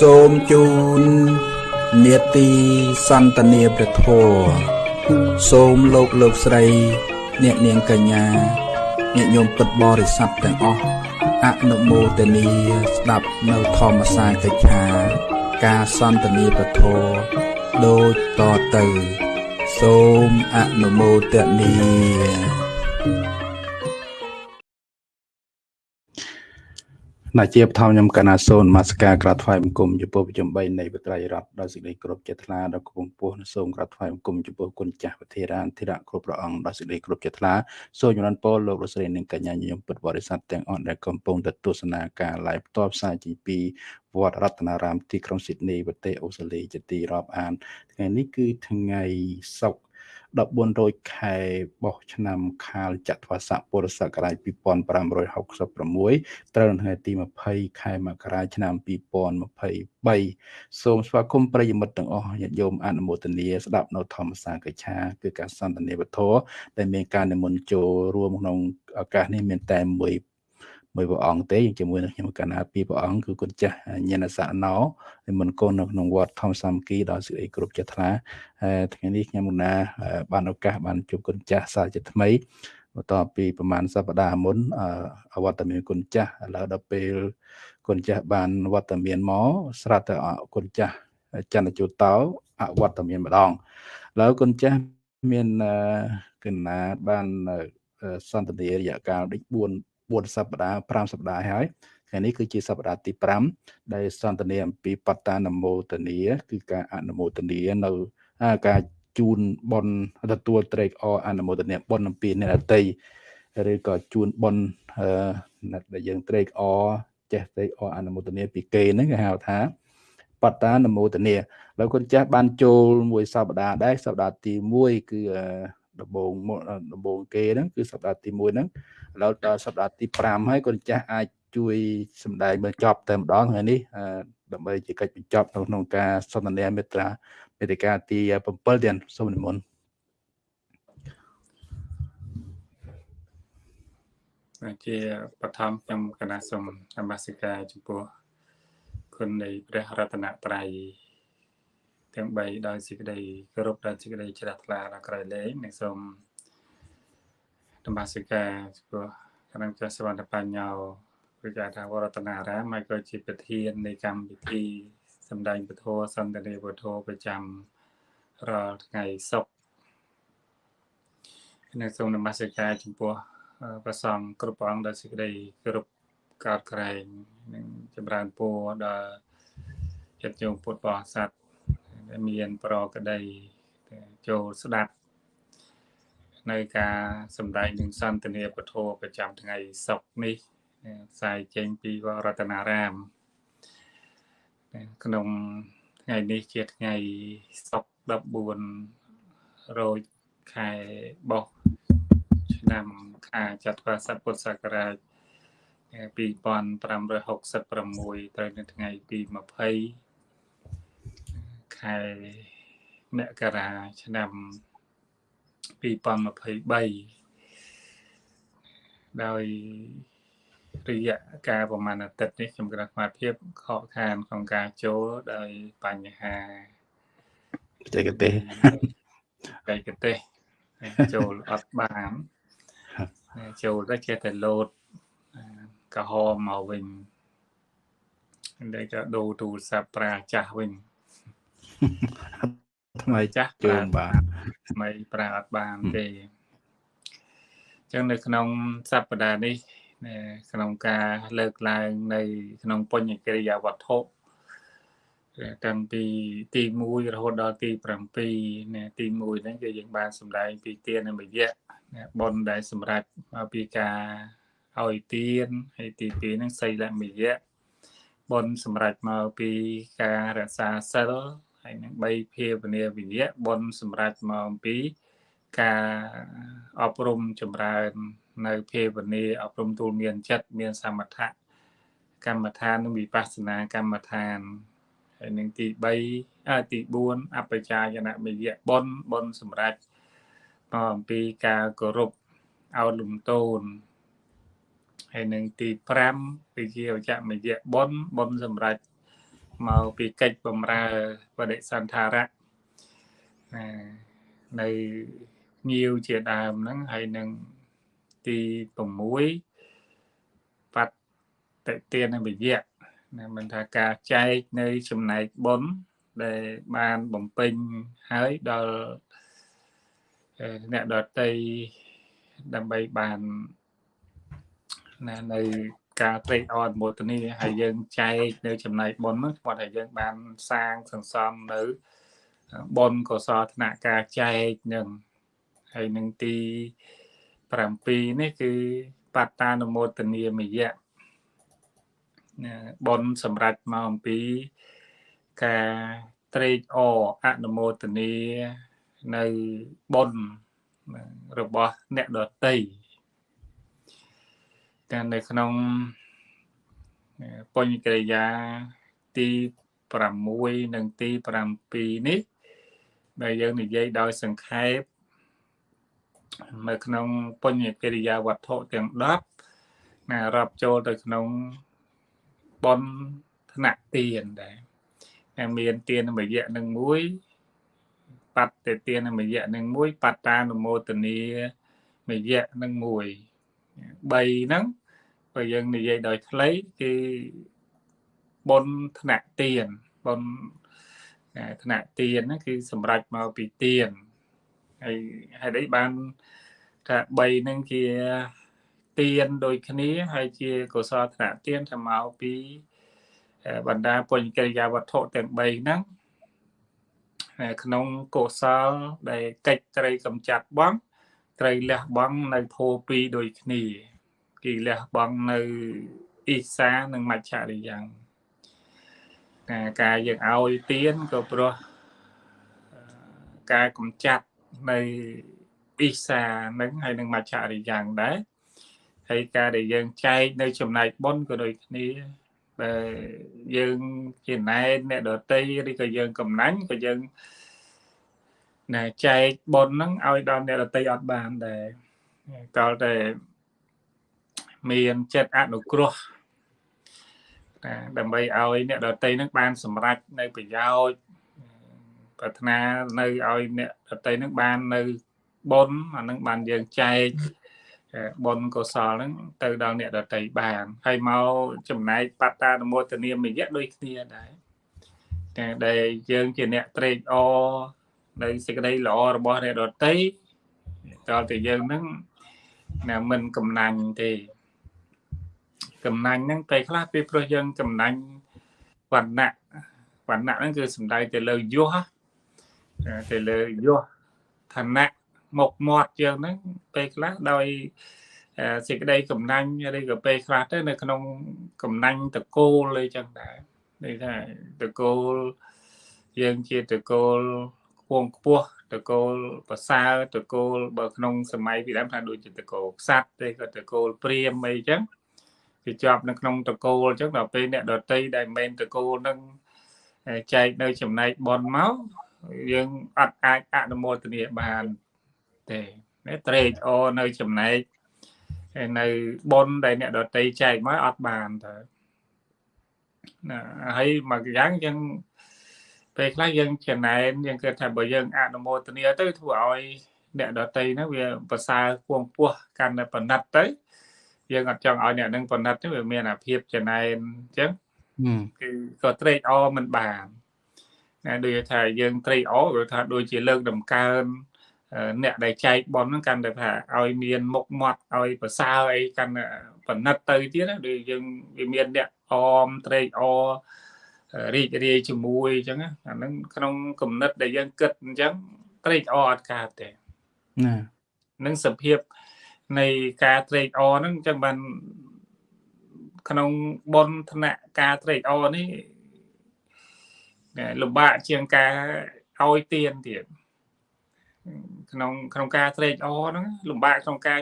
សូមជូននេតិសន្តានាព្រះធម៌សូមលោកលោកស្រី អ្នកនាងកញ្ញាញាតិញោមពុទ្ធបរិស័ទទាំងអស់អនុមោទនីស្ដាប់នៅធម្មសាកិច្ឆា ការសន្តានាព្រះធម៌ដូចតទៅ សូមអនុមោទនី ណាជាបឋមខ្ញុំកណាសូនមាសការក្រាបថ្វាយបង្គំចំពោះប្រជុំ3នៃបត្រៃរដ្ឋដោយសេចក្តីគោរពចិត្តថ្លាដល់គង់ពោះសូមក្រាបថ្វាយបង្គំចំពោះគុណចាស់វិធារានធិរៈគ្រប់ព្រះអង្គដោយសេចក្តីគោរពចិត្តថ្លាសូមជំរានពរលោករស្រីនិងកញ្ញាញញឹមពុទ្ធបរិស័ទទាំងអស់ដែលកំពុងទៅទស្សនាការ live ផ្ទាល់ផ្សាយចេញពីវត្តរតនារាមទីក្រុងស៊ីដនីប្រទេសអូស្ត្រាលីជាទីរាប់អានថ្ងៃនេះគឺថ្ងៃសុក្រ 1400ខែបោះឆ្នាំខាលចត្វាស័កពុរសករាជ2566ត្រូវនៅថ្ងៃទី20ខែមករាឆ្នាំ2023សូមស្វាគមន៍ប្រិយមិត្តទាំងអស់ញាតិញោមអនុមោទនាស្ដាប់នៅធម្មសាកិច្ឆាគឺការសន្ទនាវធដែលមានការនិមន្តចូលរួមក្នុងឱកាសនេះមានតែមួយ មួយព្រះអង្គទេជាមួយនឹងខ្ញុំកណ្ណាពីរព្រះអង្គគឺគុណចាស់ញាណសៈណោនិមន្តកូននៅក្នុងវត្តធម្មសាមគ្គីដល់សេចក្តីគ្រប់ចិត្តថ្លាថ្ងៃនេះខ្ញុំកណ្ណាបានឱកាសបានជួបគុណចាស់សាជាថ្មីបន្ទាប់ពីប្រហែលសប្តាហ៍មុនអវត្តមានគុណចាស់ឥឡូវដល់ពេលគុណចាស់បានវត្តមានមកស្រាប់តែគុណចាស់ចន្ទជូតោអវត្តមានម្ដងឥឡូវគុណចាស់មានកណ្ណាបានសន្តានារយៈកាលដូច4 4សប្តាហ៍5សប្តាហ៍ហើយថ្ងៃនេះគឺជាសប្តាហ៍ទី5ដែលសន្ទនាអំពីបតានមោទនីគឺការអនុមោទនីនៅការជូនបនទទួលត្រេកអរអនុមោទនីបនអំពីអ្នកអតីឬក៏ជូនបនដែលយើងត្រេកអរចេះត្រេកអរអនុមោទនីពីគេហ្នឹងគេហៅថាបតានមោទនីហើយគុណចាស់បានចូលមួយសប្តាហ៍ដែរសប្តាហ៍ទី1គឺ ដំបូងដំបូងគេហ្នឹងគឺសប្តាហ៍ទី1ហ្នឹងឥឡូវដល់សប្តាហ៍ទី5ហើយកូនចាស់អាចជួយសម្ដែងបញ្ចប់តែម្ដងថ្ងៃនេះដើម្បីជាកិច្ចបញ្ចប់ក្នុងការសន្ទនាមេត្រាមេតិកាទី7ទៀតសូមនិមន្តជាបឋមខ្ញុំកណាសូមនមស្ការចំពោះគុណនៃព្រះរតនត្រ័យ ទាំង3ដោយសេចក្តីគោរពដោយសេចក្តីជ្រះថ្លាដល់ក្រៃលែងនិងសូមនមស្ការចំពោះគណៈចាស់សវណ្ណបញ្ញោវិការថាវរតនារាមហើយក៏ជាប្រធាននៃកម្មវិធីសម្ដែងពធសន្តានាពធប្រចាំរាល់ថ្ងៃសុក្រនិងសូមនមស្ការចំពោះព្រះសង្ឃគ្រប់ព្រះអង្គដែលសេចក្តីគោរពកោតក្រែងនិងចម្រើនពរដល់ចិត្តញោមពុទ្ធបរិស័ទដែល មានប្រកដីចូលស្ដាប់នៅការសម្ដែងនឹងសន្ទនាពធប្រចាំថ្ងៃសុក្រនេះផ្សាយចេញពីវត្តរតនារាមក្នុងថ្ងៃនេះជាថ្ងៃសុក្រ14រោចខែបោះឆ្នាំខាចត្វាស័កពុទ្ធសករាជ2566ត្រូវនៅថ្ងៃទី20 ខែមករាឆ្នាំ2023ដោយរយៈកាលប្រហែលអាទិត្យនេះខ្ញុំគណៈស្មារភាពខកខានក្នុងការចូលដោយបញ្ហាបច្ចេកទេសបច្ចេកទេសចូលអត់បានចូលទៅចេះតែលោតកំហមមកវិញតែក៏ដូរទូរស័ព្ទប្រើចាស់វិញ ថ្មីចាស់ជើងបានថ្មីប្រើអត់បានទេអញ្ចឹងនៅក្នុងសប្តាហ៍នេះក្នុងការលើកឡើងនៅក្នុងបញ្ញកិរិយាវត្ថុតាំងពីទី1រហូតដល់ទី7ណាទី1ហ្នឹងគឺយើងបានសម្ដែងពីទានមយៈបុណ្យដែលសម្រាប់មកពីការឲ្យទានហើយទី2ហ្នឹងសីលមយៈបុណ្យសម្រាប់មកពីការរក្សាសិល ហើយនឹង3ភាវនាវិយៈបុណ្យសម្រាប់មកអំពីការអប់រំចម្រើន នៅភាវនាអប់រំទូលមានចិត្តមានសមថៈកម្មដ្ឋាននិងវិបស្សនាកម្មដ្ឋានហើយនឹងទី3អទី4អបជាយនមយៈបុណ្យបុណ្យសម្រាប់មកអំពីការគោរពអោលំទោនហើយនឹងទី5វិជាវចមយៈបុណ្យបុណ្យសម្រាប់ មកពីកិច្ចបំរើបដិសន្ធារៈណានៅញាវជាដើមហ្នឹងហើយនឹងទី6បតិទានវិយៈណាមិនថាការចែកនៅចំណែកបុណ្យដែលបានបំពេញហើយដល់អ្នកដតីដើម្បីបានណានៅ ការត្រេកអរមោទនីហើយយើងចែកនៅចំណែកបុណ្យហ្នឹងគាត់ឲ្យយើងបានសាងសន្សំនៅបុណ្យកុសលធនៈការចែកនឹងហើយនឹងទី7នេះគឺបត្តានុមោទនីមយៈបុណ្យសម្រាប់មកអំពីការត្រេកអរអនុមោទនីនៅបុណ្យរបស់អ្នកដតី តែនៅក្នុងបញ្ញកិរិយាទី6និងទី7នេះដែលយើងនិយាយដោយសង្ខេបនៅក្នុងបញ្ញកិរិយាវត្ថុទាំង10ណារាប់ចូលទៅក្នុងបនថ្នាក់ទានដែរមានទានមយៈនឹងមួយបត្តទានមយៈនឹងមួយបត្តានុមោទនីមយៈនឹងមួយ3ហ្នឹង បើយើងនិយាយដោយខ្លីគឺបុណ្យថ្នាក់ទានបុណ្យថ្នាក់ទានហ្នឹងគឺសម្រាប់មកពីទានហើយហេតុអីបានថា3ហ្នឹងជាទានដូចគ្នាហើយជាកុសលថ្នាក់ទានថាមកពីបណ្ដាពុញ្ញកិរិយាវត្ថុទាំង3ហ្នឹងក្នុងកុសលដែលកិច្ចត្រីកំចាត់បង ត្រីលះបង់នៅធោពីរដូចគ្នា គេលះបង់នៅអ៊ីសានិងមច្ឆរិយ៉ាងការការយើងឲ្យទៀនក៏ព្រោះការកំចាត់នៅអ៊ីសានឹងហើយនឹងមច្ឆរិយ៉ាងដែរហើយការដែលយើងចែកនៅចំណែកបុណ្យក៏ដូចគ្នាដែលយើងជាណែនអ្នកដតីឬក៏យើងកំណាញ់ក៏យើងណែចែកបុណ្យហ្នឹងឲ្យដល់អ្នកដតីអត់បានដែរតើតែ មានចិត្តអនុគ្រោះណាដើម្បីឲ្យអ្នកដតីនឹងបានសម្រេចនៅប្រយោជន៍ប្រាថ្នានៅឲ្យអ្នកដតីនឹងបាននៅបុណ្យអានឹងបានយើងចែកបុណ្យកុសលហ្នឹងទៅដល់អ្នកដតីបានហើយមកចំណែកបត្តានុមោទនាមយៈដូចគ្នាដែរតែដែលយើងជាអ្នកត្រេកអរនៅសេចក្តីល្អរបស់អ្នកដតីតើតែយើងហ្នឹងណាមិនកំណាញ់ទេ កំណាញ់ហ្នឹងពេលខ្លះពេលព្រោះយើងកំណាញ់វណ្ណៈវណ្ណៈហ្នឹងគឺសំដៅទៅលើយសទៅលើយសឋានៈមុខមាត់យើងហ្នឹងពេលខ្លះដោយសេចក្តីកំណាញ់ឬក៏ពេលខ្លះទៅនៅក្នុងកំណាញ់តកូលអីចឹងដែរនេះថាតកូលយើងជាតកូលខ្ពងខ្ពស់តកូលប្រសើរតកូលបើក្នុងសម័យពីដើមថាដូចជាតកូលខ្សាត់ទេក៏តកូលព្រាមអីចឹង វាជាប់នៅក្នុងតកូលអញ្ចឹងដល់ពេលអ្នកដតីដែលមិនមែនតកូលនឹងចែកនៅចំណែកបនមកយើងអត់អាចអនុមោទនាបានទេត្រេកអរនៅចំណែកនៅបនដែលអ្នកដតីចែកមកអត់បានទៅណាហើយមកយ៉ាងយើងពេលខ្លះយើងចំណែនយើងគិតថាបើយើងអនុមោទនាទៅធ្វើឲ្យអ្នកដតីហ្នឹងវាប្រសើរគួងពោះកាន់តែបណិតទៅ យើងអត់ចង់ឲ្យអ្នកនឹងបណិតទេវាមានអាភាពចំណែនអញ្ចឹងគឺក៏ត្រេកអរមិនបានណាដូចថាយើងត្រេកអរគឺថាដូចជាលើកដំកើងអ្នកដែលចែកបនហ្នឹងកាន់តែថាឲ្យមានមុខមាត់ឲ្យប្រសើរអីកាន់បណិតទៅទៀតណាដូចយើងវាមានអ្នកអមត្រេកអររីករាយជាមួយអញ្ចឹងអាហ្នឹងក្នុងគំនិតដែលយើងគិតអញ្ចឹងត្រេកអរអត់កើតទេណានឹងសភាព នៃការត្រេកអរហ្នឹងអញ្ចឹងបានក្នុងបនធនៈការត្រេកអរនេះលំបាកជាងការឲ្យទៀនទៀតក្នុងក្នុងការត្រេកអរហ្នឹងលំបាកក្នុងការ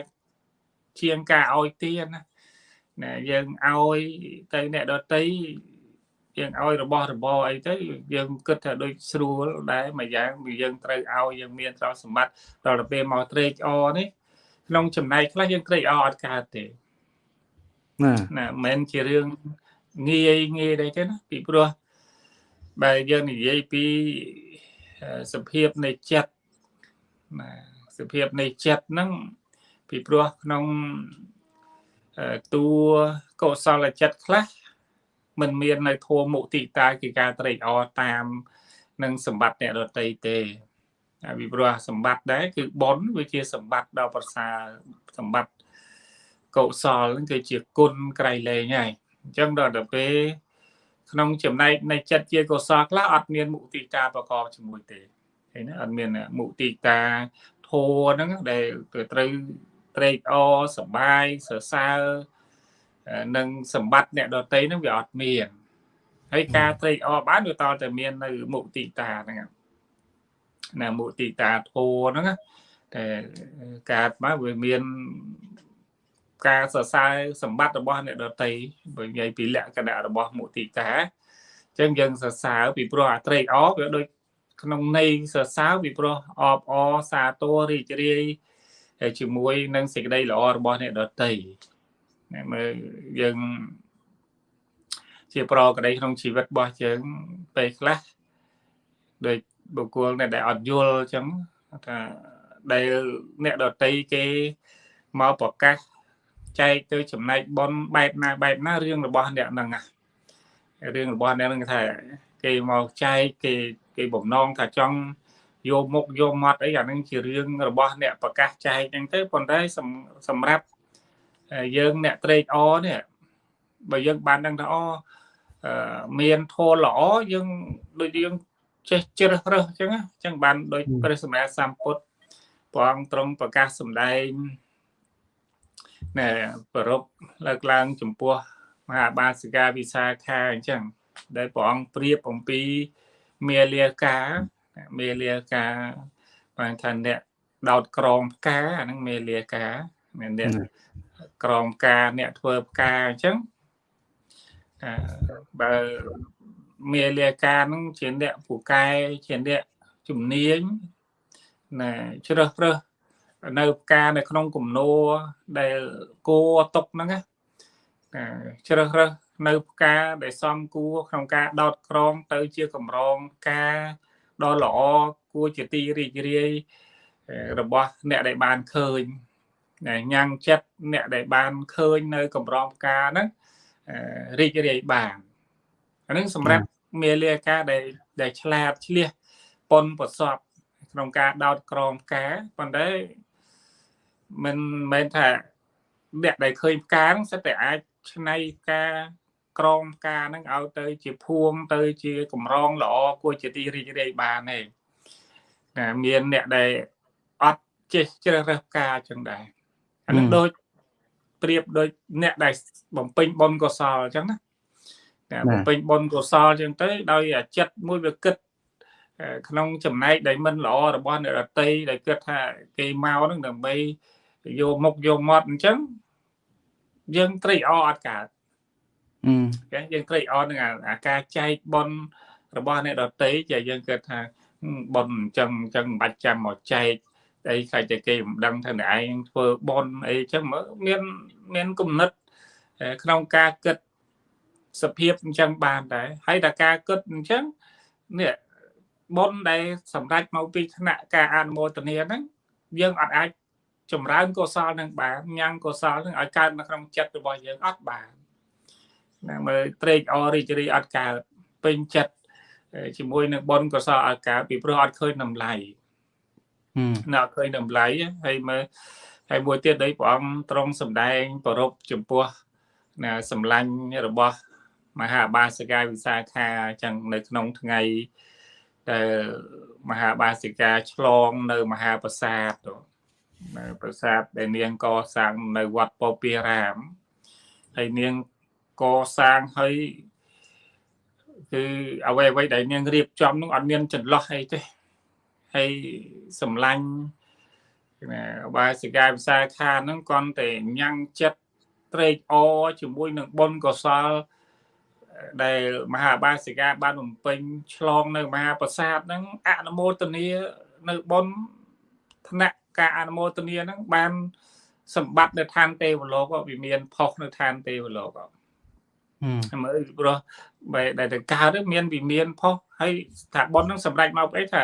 ជាងការឲ្យទៀនណាណាយើងឲ្យទៅអ្នកដតីយើងឲ្យរបស់របរអីទៅយើងគិតថាដូចស្រួលដែរមួយយ៉ាងយើងត្រូវឲ្យយើងមានទ្រព្យសម្បត្តិដល់ទៅពេលមកត្រេកអរនេះ ក្នុងចំណែកខ្លះយើងត្រេកអរអត់កើតទេណាណាមិនមែនជារឿងងាយងាយដែរទេណាពីព្រោះបើយើងនិយាយពីសភាពនៃចិត្តណាសភាពនៃចិត្តហ្នឹងពីព្រោះក្នុងតួកុសលចិត្តខ្លះมันមាននៅធម៌មុទិតាគឺការត្រេកអរតាមនឹងសម្បត្តិអ្នកដតីទេ ពីព្រោះសម្បត្តិដែរគឺបុណ្យវាជាសម្បត្តិដ៏ប្រសើរសម្បត្តិកុសលហ្នឹងគឺជាគុណក្រៃលែងហើយអញ្ចឹងដល់ទៅពេលក្នុងចំណែកនៃចិត្តជាកុសលខ្លះអត់មានមុទិតាប្រកបជាមួយទេឃើញណាអត់មានមុទិតាធម៌ហ្នឹងដែលត្រូវត្រេកអរសប្បាយសរសើរនឹងសម្បត្តិអ្នកដតីហ្នឹងវាអត់មានហើយការត្រេកអរបានវាតតែមាននៅមុទិតាហ្នឹង ណាមុទិតាធម៌ហ្នឹងតែកើតមកវាមានការសរសើរសម្បត្តិរបស់អ្នកដតីបើនិយាយពីលក្ខណៈរបស់មុទិតាអញ្ចឹងយើងសរសើរពីព្រោះអាត្រេកអរវាដូចក្នុងន័យសរសើរពីព្រោះអបអសាទររីករាយជាមួយនឹងសេចក្តីល្អរបស់អ្នកដតីណាមើលយើងជាប្រក្តីក្នុងជីវិតរបស់យើងពេលខ្លះដូច បុគ្គលដែលអត់យល់អញ្ចឹងថាដែលអ្នកដតីគេមកប្រកាសចែកទៅចំណែកប៉ុនបែបណាបែបណារឿងរបស់អ្នកហ្នឹងរឿងរបស់អ្នកហ្នឹងថាគេមកចែកគេគេបំណងថាចង់យកមុខយកមាត់អីអានឹងជារឿងរបស់អ្នកប្រកាសចែកហ្នឹងទៅប៉ុន្តែសម្រាប់យើងអ្នកត្រេកអរនេះបើយើងបានដឹងថាអមានធម៌ល្អយើងដូចយើង ចេះជ្រើសរើសអញ្ចឹងអញ្ចឹងបានដូចព្រះសម្មាសម្ពុទ្ធព្រះអង្គទ្រង់ប្រកាសសម្ដែងណែប្រពលើកឡើងចំពោះមហាបាសិកាវិសាខាអញ្ចឹងដែលព្រះអង្គប្រៀបអំពីមាលាកាមេលាកាបានថាអ្នកដោតក្រងផ្កាអាហ្នឹងមេលាកាមានអ្នកក្រងផ្កាអ្នកធ្វើផ្កាអញ្ចឹងបើ មេលាកាហ្នឹងជាអ្នកពូកែជាអ្នកជំនាញណាជ្រើសរើសនៅផ្កានៅក្នុងគំនោដែលគួຕົកហ្នឹងណាជ្រើសរើសនៅផ្កាដែលសមគួរក្នុងការដោតក្រងទៅជាកម្រងផ្កាដ៏ល្អគួរជាទីរីករាយរបស់អ្នកដែលបានឃើញញ៉ាំងចិត្តអ្នកដែលបានឃើញនៅកម្រងផ្កាហ្នឹងរីករាយបាន អានឹងសម្រាប់មេលាការដែលដែលឆ្លាតឆ្លៀសប៉ុនប្រសពក្នុងការដោតក្រងផ្កាប៉ុន្តែមិនមែនថាអ្នកដែលឃើញផ្កាហ្នឹងសិតតែអាចឆ្នៃផ្កាក្រមការហ្នឹងឲ្យទៅជាភួងទៅជាកម្រងល្អគួរជាទីរីករាយបានទេណាមានអ្នកដែលអត់ចេះជ្រើសរើសការចឹងដែរអានឹងដូចប្រៀបដូចអ្នកដែលបំពេញបុណ្យកុសលអញ្ចឹងណា តែបំពេញបុណ្យកុសលអញ្ចឹងទៅ ដោយចិត្តមួយវាគិតក្នុងចំណែកដែលមិនល្អរបស់អ្នករតីដែលគិតថាគេមកនឹងដើម្បីយកមុខយកមាត់អញ្ចឹងយើងត្រេកអរអត់កើតគេយើងត្រេកអរនឹងអាការចែកបនរបស់អ្នកដតីជាយើងគិតថាបនអញ្ចឹងអញ្ចឹងមិនបាច់ចាំមកចែកអីខ្លាចតែគេមិនដឹងថាអ្នកឯងធ្វើបនអីអញ្ចឹងមើលមានមានគំនិតក្នុងការគិត សភាពអញ្ចឹងបានដែរហើយតែការគិតអញ្ចឹងនេះបុណ្យដែលសម្រេចមកពីថ្នាក់ការអនុមោទនាហ្នឹងយើងអត់អាចចម្រើនកុសលនឹងបានញ៉ាំងកុសលនឹងឲ្យកើតនៅក្នុងចិត្តរបស់យើងអត់បានណាមើលត្រេកអររីករាយអត់កើតពេញចិត្តជាមួយនឹងបុណ្យកុសលអត់កើតពីព្រោះអត់ឃើញតម្លៃណាអត់ឃើញតម្លៃហើយមើលហើយមួយទៀតដោយព្រះអង្គទ្រង់សម្ដែងប្ររពចំពោះណាសម្លាញ់របស់ មហាបាសិកាវិសាខាអញ្ចឹងនៅក្នុងថ្ងៃដែលមហាបាសិកាឆ្លងនៅមហាប្រាសាទនៅប្រាសាទដែលនាងកសាងនៅវត្តពោពារាមហើយនាងកសាងហើយគឺអ្វីអ្វីដែលនាងរៀបចំនោះអត់មានចន្លោះអីទេហើយសម្លាញ់ណាបាសិកាវិសាខាហ្នឹងគ្រាន់តែញ៉ាំងចិត្តត្រេកអរជាមួយនឹងបុណ្យកុសល ដែលមហាបាសិកាបានបំពេញឆ្លងនៅមហាប្រាសាទហ្នឹងអនុមោទនានៅបុណ្យថ្នាក់ការអនុមោទនាហ្នឹងបានសម្បត្តិនៅឋានទេវលោកវាមានផុសនៅឋានទេវលោកមើលព្រោះបែដែលទៅកើតមានវិមានផុសហើយថាប៉ុននឹងសម្រេចមកអីថា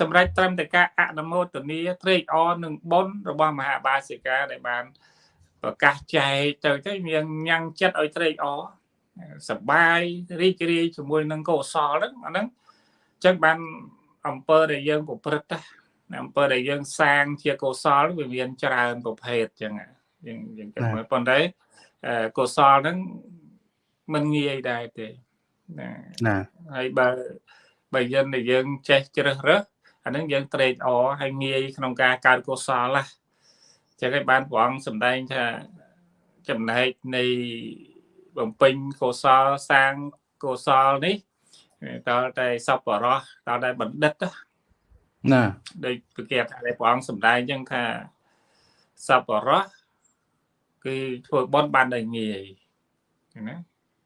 សម្រេចត្រឹមតែការអនុមោទនាត្រេកអរនឹងប៉ុនរបស់មហាបាសិកាដែលបានប្រកាសចែកទៅទៅមានញ៉ាំងចិត្តឲ្យត្រេកអរ សបាយរីករាយជាមួយនឹងកុសលហ្នឹងអាហ្នឹងអញ្ចឹងបានអង្គើដែលយើងប្រព្រឹត្តអង្គើដែលយើងសាងជាកុសលវាមានច្រើនប្រភេទអញ្ចឹងយើងយើងគិតមើលប៉ុន្តែកុសលហ្នឹងមិនងាយដែរទេណាណាហើយបើបើយើងដែលយើងចេះជ្រើសរើសអានឹងយើងត្រេកអរហើយងាយក្នុងការកើតកុសលណាចឹងហើយបានព្រះអង្គសម្ដែងថាចំណែកនៃ បំពេញកុសលសាងកុសលនេះតើតែសពរោះតើតែបណ្ឌិតណាដូចប្រកាសថាព្រះអង្គសម្ដែងចឹងថាសពរោះគឺធ្វើបន់បានដោយងាយណា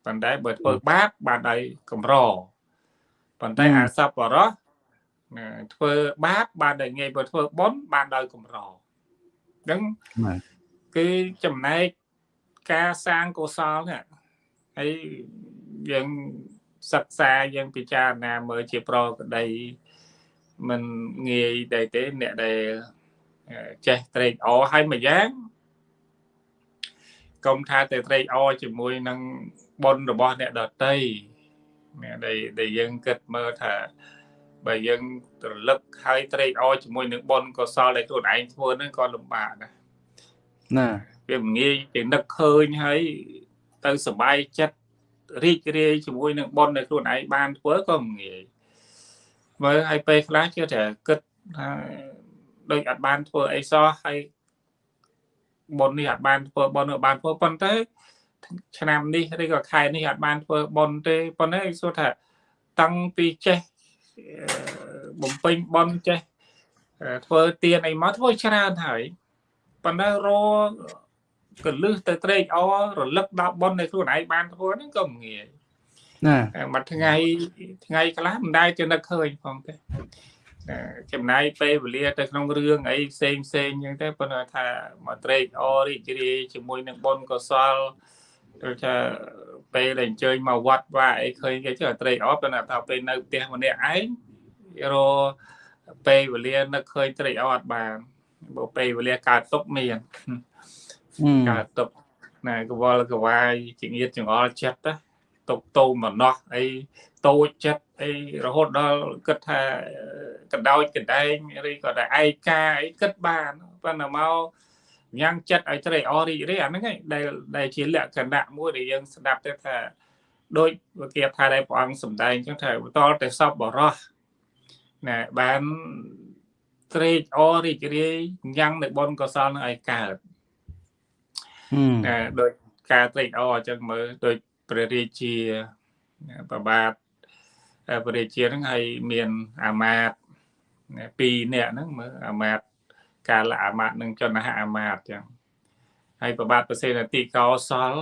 ប៉ុន្តែបើធ្វើបាបបានដោយកម្រប៉ុន្តែអាសពរោះធ្វើបាបបានដោយងាយបើធ្វើបុណ្យបានដោយកម្រអញ្ចឹងគឺចំណែកការសាងកុសលនេះ ហើយយើងសិក្សាយើងពិចារណាមើលជាប្រក្តីមិនងាយដែរទេអ្នកដែលចេះត្រេកអរហើយមួយយ៉ាងកុំថាតែត្រេកអរជាមួយនឹងបុណ្យរបស់អ្នកដតីដែលដែលយើងគិតមើលថាបើយើងត្រលឹកហើយត្រេកអរជាមួយនឹងបុណ្យកុសលដែលខ្លួនឯងធ្វើហ្នឹងក៏លំបាកដែរណាវាមិនងាយទៅនឹកឃើញហើយ ទៅសบายចិត្តរីករាយជាមួយនឹងបុណ្យដែលខ្លួនឯងបានធ្វើក៏មិនងាយមើលឲ្យពេលខ្លះជឿថាគិតថាដូចអត់បានធ្វើអីសោះហើយបុណ្យនេះអត់បានធ្វើបុណ្យនោះបានធ្វើប៉ុន្តែឆ្នាំនេះឬក៏ខែនេះអត់បានធ្វើបុណ្យទេប៉ុន្តែសួរថាតាំងពីចេះបំពេញបុណ្យចេះធ្វើទានអីមកធ្វើច្រើនហើយប៉ុន្តែរ កលឹះទៅត្រេកអររលឹកដល់បុណ្យនៃខ្លួនឯងបានធ្វើហ្នឹងក៏មិនងាយណាមួយថ្ងៃថ្ងៃខ្លះមិនដែលទៅនឹកឃើញផងទេចំណាយពេលវេលាទៅក្នុងរឿងអីផ្សេងផ្សេងអញ្ចឹងទៅប៉ុន្តែថាមកត្រេកអររីករាយជាមួយនឹងបុណ្យកុសលដូចថាពេលដែលអញ្ជើញមកវត្តវាអីឃើញគេចុះត្រេកអរប៉ុន្តែថាពេលនៅផ្ទះម្នាក់ឯងរពេលវេលានឹកឃើញត្រេកអរអត់បានបើពេលវេលាកើតទុកមាន កើតទុកណែកវល់កវាយជាងៀតចង្អល់ចិត្តណាទុកតោមណោះអីតូចចិត្តអីរហូតដល់គិតថាកដោចកដែងឬក៏តែឯកាអីគិតបានប៉ុន្តែមកញ៉ាំងចិត្តឲ្យត្រេកអររីករាយអាហ្នឹងឯងដែលដែលជាលក្ខណៈមួយដែលយើងស្ដាប់ទៅថាដូចវិគាថាដែលព្រះអង្គសម្ដែងអញ្ចឹងថាបន្តតែសពបរោះណែបានត្រេកអររីករាយញ៉ាំងនៅបុណ្យកុសលនឹងឲ្យកើត ណែដូចការត្រេកអរអញ្ចឹងមើលដូចព្រះរាជាប្របាទព្រះរាជាហ្នឹងហើយមានអាមាត្យពីរនាក់ហ្នឹងមើលអាមាត្យកាលអាមាត្យនិងចនហអាមាត្យចឹងហើយប្របាទប្រសេនតិកោសល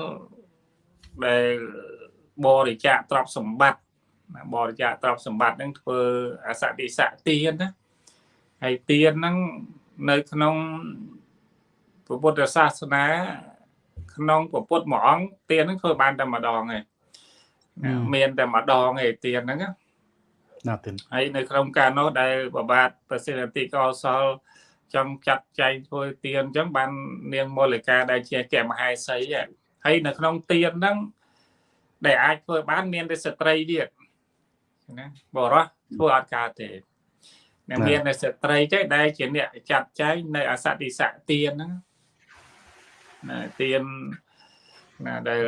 ដែលបរិច្ចាគទ្រព្យសម្បត្តិបរិច្ចាគទ្រព្យសម្បត្តិហ្នឹងធ្វើអសតិសៈទានណាហើយទានហ្នឹងនៅក្នុងពុទ្ធសាសនា ក្នុងពុទ្ធមួយអង្គទានហ្នឹងធ្វើបានតែម្ដងឯងមានតែម្ដងឯទានហ្នឹងណាទានហើយនៅក្នុងការនោះដែលបបាទប្រសិទ្ធតិកោសលចង់ចាត់ចែងធ្វើទៀនអញ្ចឹងបាននាងមូលិកាដែលជាកមហេសីហើយនៅក្នុងទៀនហ្នឹងដែលអាចធ្វើបានមានតែស្ត្រីទៀតណាបរោះធ្វើអត់កើតទេអ្នកមានតែស្ត្រីទេដែលជាអ្នកចាត់ចែងនៅអសតិសៈទៀនហ្នឹង ណាទៀនណាដែល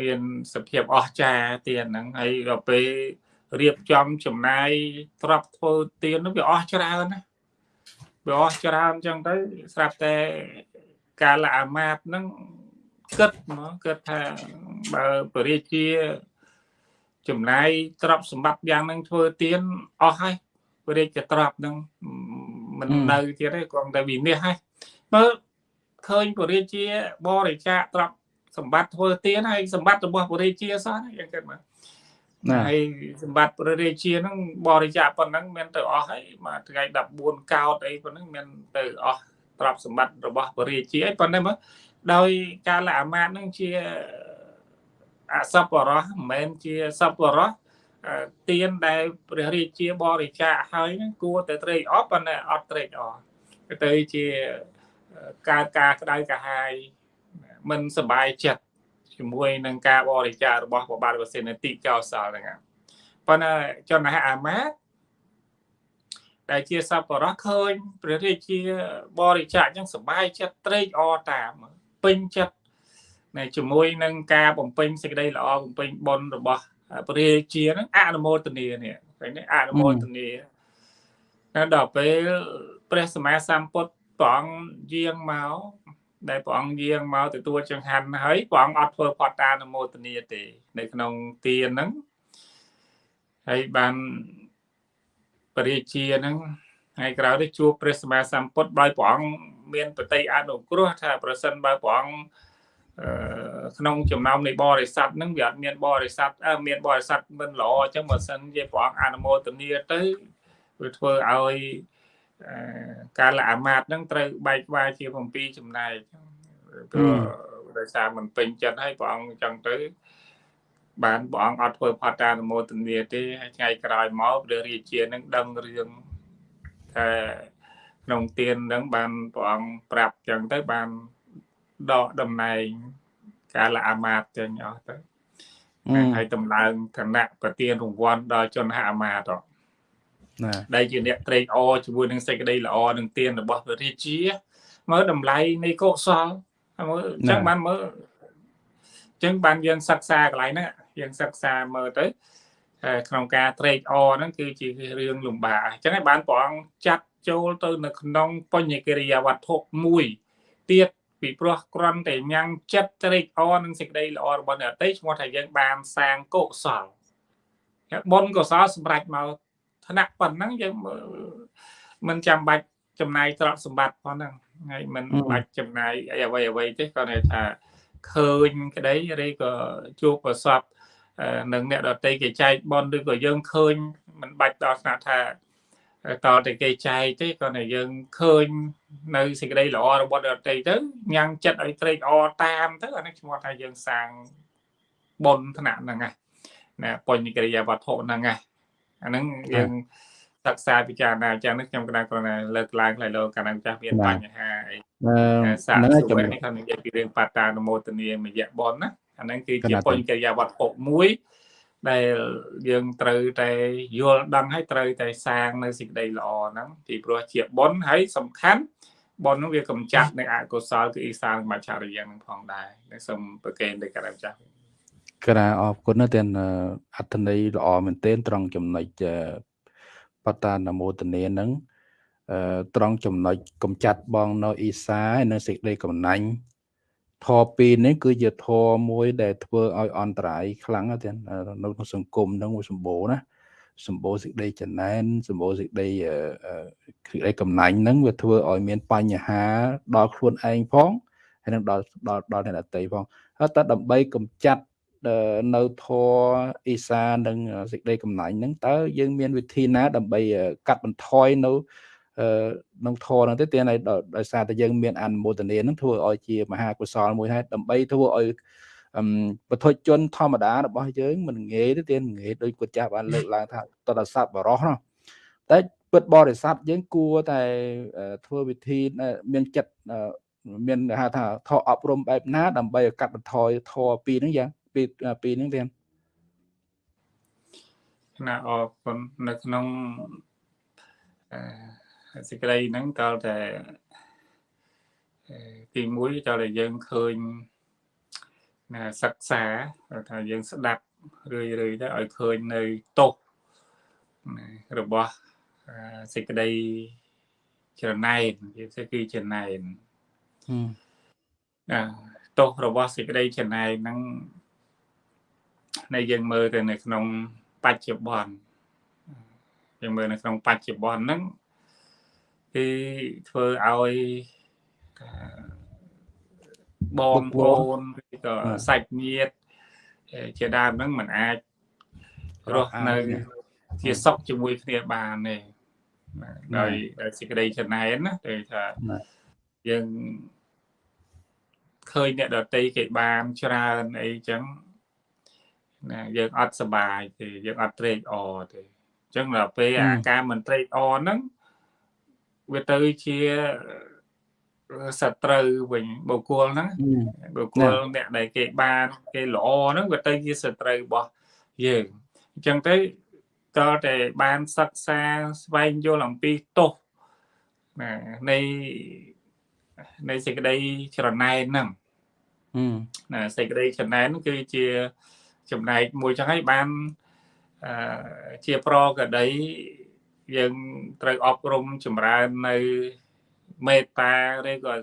មានសភាពអស្ចារ្យទៀនហ្នឹងហើយដល់ពេលរៀបចំចំណាយទ្របធ្វើទៀននោះវាអស់ច្រើនណាវាអស់ច្រើនអញ្ចឹងទៅស្រាប់តែកាលអាមាត្យហ្នឹងគិតមកគិតថាបើពរាជាចំណាយទ្រព្យសម្បត្តិយ៉ាងហ្នឹងធ្វើទៀនអស់ហើយពរាជាទ្រព្យហ្នឹងមិននៅទៀតទេគ្រាន់តែវិនិច្ឆ័យហើយមើល ឃើញពរាជាបរិច្ចាគទ្រព្យសម្បត្តិធ្វើទៀនហើយសម្បត្តិរបស់ពរាជាសោះយ៉ាងគិតមើលហើយសម្បត្តិព្រះរាជាហ្នឹងបរិច្ចាគប៉ុណ្ណឹងមានទៅអស់ហើយមួយថ្ងៃ14កោតអីប៉ុណ្ណឹងមានទៅអស់ទ្រព្យសម្បត្តិរបស់បរិយាជាអីប៉ុន្តែមើលដោយការលអាមាត្យនឹងជាអសពរោះមិនមែនជាសពរោះទៀនដែលព្រះរាជាបរិច្ចាគហើយហ្នឹងគួរតែត្រេកអរប៉ុន្តែអត់ត្រេកអរទៅជា ការការក្តៅកាហាយមិនសบายចិត្តជាមួយនឹងការបរិច្ចាគរបស់ព្រះបាទវសេនតិកោសលហ្នឹងប៉ុន្តែចំណែកអាមាត្យដែលជាសពរោះឃើញព្រះរាជាបរិច្ចាគចឹងសบายចិត្តត្រេកអរតាមពេញចិត្តនៅជាមួយនឹងការបំពេញសេចក្តីល្អបំពេញបុណ្យរបស់ព្រះរាជាហ្នឹងអនុមោទនានេះឃើញទេអនុមោទនាដល់ដល់ពេលព្រះសម្មាសម្ពុទ្ធ ព្រះអង្គយាងមកដែលព្រះអង្គយាងមកទទួលចង្ហាន់ហើយព្រះអង្គអត់ធ្វើផតតានុមោទនាទេ នៅក្នុងទានហ្នឹងហើយបានព្រះរាជាហ្នឹងហើយក្រោយទៅជួបព្រះសម្មាសម្ពុទ្ធដោយព្រះអង្គមានបតីអនុគ្រោះថាប្រសិនបើព្រះអង្គក្នុងចំណោមនៃបរិស័ទហ្នឹងវាអត់មានបរិស័ទមានបរិស័ទមិនល្អអញ្ចឹងបើសិនជាព្រះអង្គអនុមោទនាទៅវាធ្វើឲ្យ ការលអាមាត្យហ្នឹងត្រូវបែកវាយជា7ចំណែកព្រោះដោយសារមិនពេញចិត្តហើយព្រះអង្គអញ្ចឹងទៅបានព្រះអង្គអត់ធ្វើផតានុមោទនាទេហើយថ្ងៃក្រោយមកព្រះរាជានឹងដឹងរឿងថាក្នុងទាននឹងបានព្រះអង្គប្រាប់អញ្ចឹងទៅបានដកតំណែងការលអាមាត្យចេញអស់ទៅហើយតម្លើងឋានៈប្រទានរង្វាន់ដល់ជនហអាមាត្យណា ដែលជាអ្នកត្រេកអរជាមួយនឹងសេចក្តីល្អនឹងទានរបស់ព្រះរាជាមើលតម្លៃនៃកុសលមើលអញ្ចឹងបានមើលអញ្ចឹងបានយើងសិក្សាកន្លែងហ្នឹងយើងសិក្សាមើលទៅក្នុងការត្រេកអរហ្នឹងគឺជារឿងលំបាកអញ្ចឹងហើយបានព្រះអង្គចាត់ចូលទៅនៅក្នុងបញ្ញកិរិយាវត្ថុមួយទៀតពីព្រោះគ្រាន់តែញ៉ាំងចិត្តត្រេកអរនឹងសេចក្តីល្អរបស់អ្នកតីឈ្មោះថាយើងបានសាងកុសលបុណ្យកុសលសម្រាប់មក ឋានៈប៉ុណ្ណឹងយើងមិនចាំបាច់ចំណាយទ្រព្យសម្បត្តិប៉ុណ្ណឹងហើយមិនបាច់ចំណាយអីអ្វីអ្វីទេគាត់ថាឃើញក្តីឬក៏ជួបប្រសពនឹងអ្នកដតីគេចែកបនឬក៏យើងឃើញមិនបាច់ដល់ស្នាក់ថាតតែគេចែកទេគាត់តែយើងឃើញនៅសេចក្តីល្អរបស់ដតីទៅញ៉ាំងចិត្តឲ្យត្រេកអរតាមទៅអានេះឈ្មោះថាយើងសាងបុណ្យថ្នាក់ហ្នឹងណាណាបញ្ញកិរិយាវត្ថុហ្នឹងណា អាហ្នឹងយើងសិក្សាពិចារណាចឹងនេះខ្ញុំគណៈគ្រាន់តែលើកឡើងផ្លៃលោកកាលណាចាស់មានបញ្ហាអីសាស្ត្រសុវត្ថិខ្ញុំនិយាយពីរឿងបតានុមោទនាមយៈបនណាអាហ្នឹងគឺជាបញ្ញកិរិយាវត្ថុមួយដែលយើងត្រូវតែយល់ដឹងហើយត្រូវតែសាងនៅសេចក្តីល្អហ្នឹងពីព្រោះជាបុណ្យហើយសំខាន់បុណ្យហ្នឹងវាកំចាត់នៅអកុសលគឺអ៊ីសានមច្ឆរិយ៉ាងហ្នឹងផងដែរសូមប្រកេនទៅកាត់ចាស់ ក្រាអរគុណណាស់ទាំងអត្ថន័យល្អមែនទែនត្រង់ចំណុចបតានមោទនាហ្នឹងត្រង់ចំណុចកំចាត់បងនៅអ៊ីសានៅសេចក្តីកំណាញ់ធរពីរនេះគឺជាធរមួយដែលធ្វើឲ្យអន្តរាយខ្លាំងទៀតនៅក្នុងសង្គមហ្នឹងមួយសម្បូរណាសម្បូរសេចក្តីចំណែនសម្បូរសេចក្តីសេចក្តីកំណាញ់ហ្នឹងវាធ្វើឲ្យមានបញ្ហាដល់ខ្លួនឯងផងហើយនឹងដល់ដល់ដល់អ្នកដទៃផងហើយតែដើម្បីកំចាត់ នៅធរអ៊ីសានិងសេចក្តីកំណាញ់ហ្នឹងតើយើងមានវិធីណា ដើម្បីកាត់បន្ថយនៅក្នុងធរហ្នឹងទេទានដោយសារតែយើងមានអនុមោទនាហ្នឹងធ្វើឲ្យជាមហាកុសលមួយហើយដើម្បីធ្វើឲ្យបទជនធម្មតារបស់យើងមិនងាយទេទានងាយដោយគាត់ចាស់បានលើកឡើងថាតតស័ព្ទបរោះនោះតែពិតបរិស័ទយើងគួរតែធ្វើវិធីមានចិត្តមានហៅថាធរអប់រំបែបណាដើម្បីកាត់បន្ថយធរពីរហ្នឹងយ៉ាង ពីពីរហ្នឹងទៀតណាអរគុណនៅក្នុងសេចក្តីហ្នឹងតើតែទី1តើតែយើងឃើញណាសិក្សាថាយើងស្ដាប់រឿយរឿយទៅឲ្យឃើញនៅទោសរបស់សេចក្តីច្រណែននិយាយទៅគឺច្រណែនណាទោសរបស់សេចក្តីច្រណែនហ្នឹង នៃយើងមើលទៅនៅក្នុងបច្ចុប្បន្នយើងមើលនៅក្នុងបច្ចុប្បន្នហ្នឹងគឺធ្វើឲ្យបងប្អូនឬក៏សាច់ញាតិជាដើមហ្នឹងมันអាចរស់នៅជាសុខជាមួយគ្នាបានទេដោយដោយសេចក្តីចំណែនណាដូចថាយើងឃើញអ្នកដតីគេបានច្រើនអីចឹង ណាយើងអត់សบายទេយើងអត់ត្រេកអរទេអញ្ចឹងដល់ពេលអាការមិនត្រេកអរហ្នឹងវាទៅជាសត្រូវវិញបុគ្គលហ្នឹងបុគ្គលអ្នកដែលគេបានគេល្អហ្នឹងវាទៅជាសត្រូវរបស់យើងអញ្ចឹងទៅតើតែបានសិក្សាស្វែងយល់អំពីទោសណានៃនៃសេចក្តីច្រណែនហ្នឹងណាសេចក្តីច្រណែនគឺជា ចំណែកមួយចឹងហើយបានអឺជាប្រកដីយើងត្រូវអប់រំចម្រើននៅមេត្តាឬក៏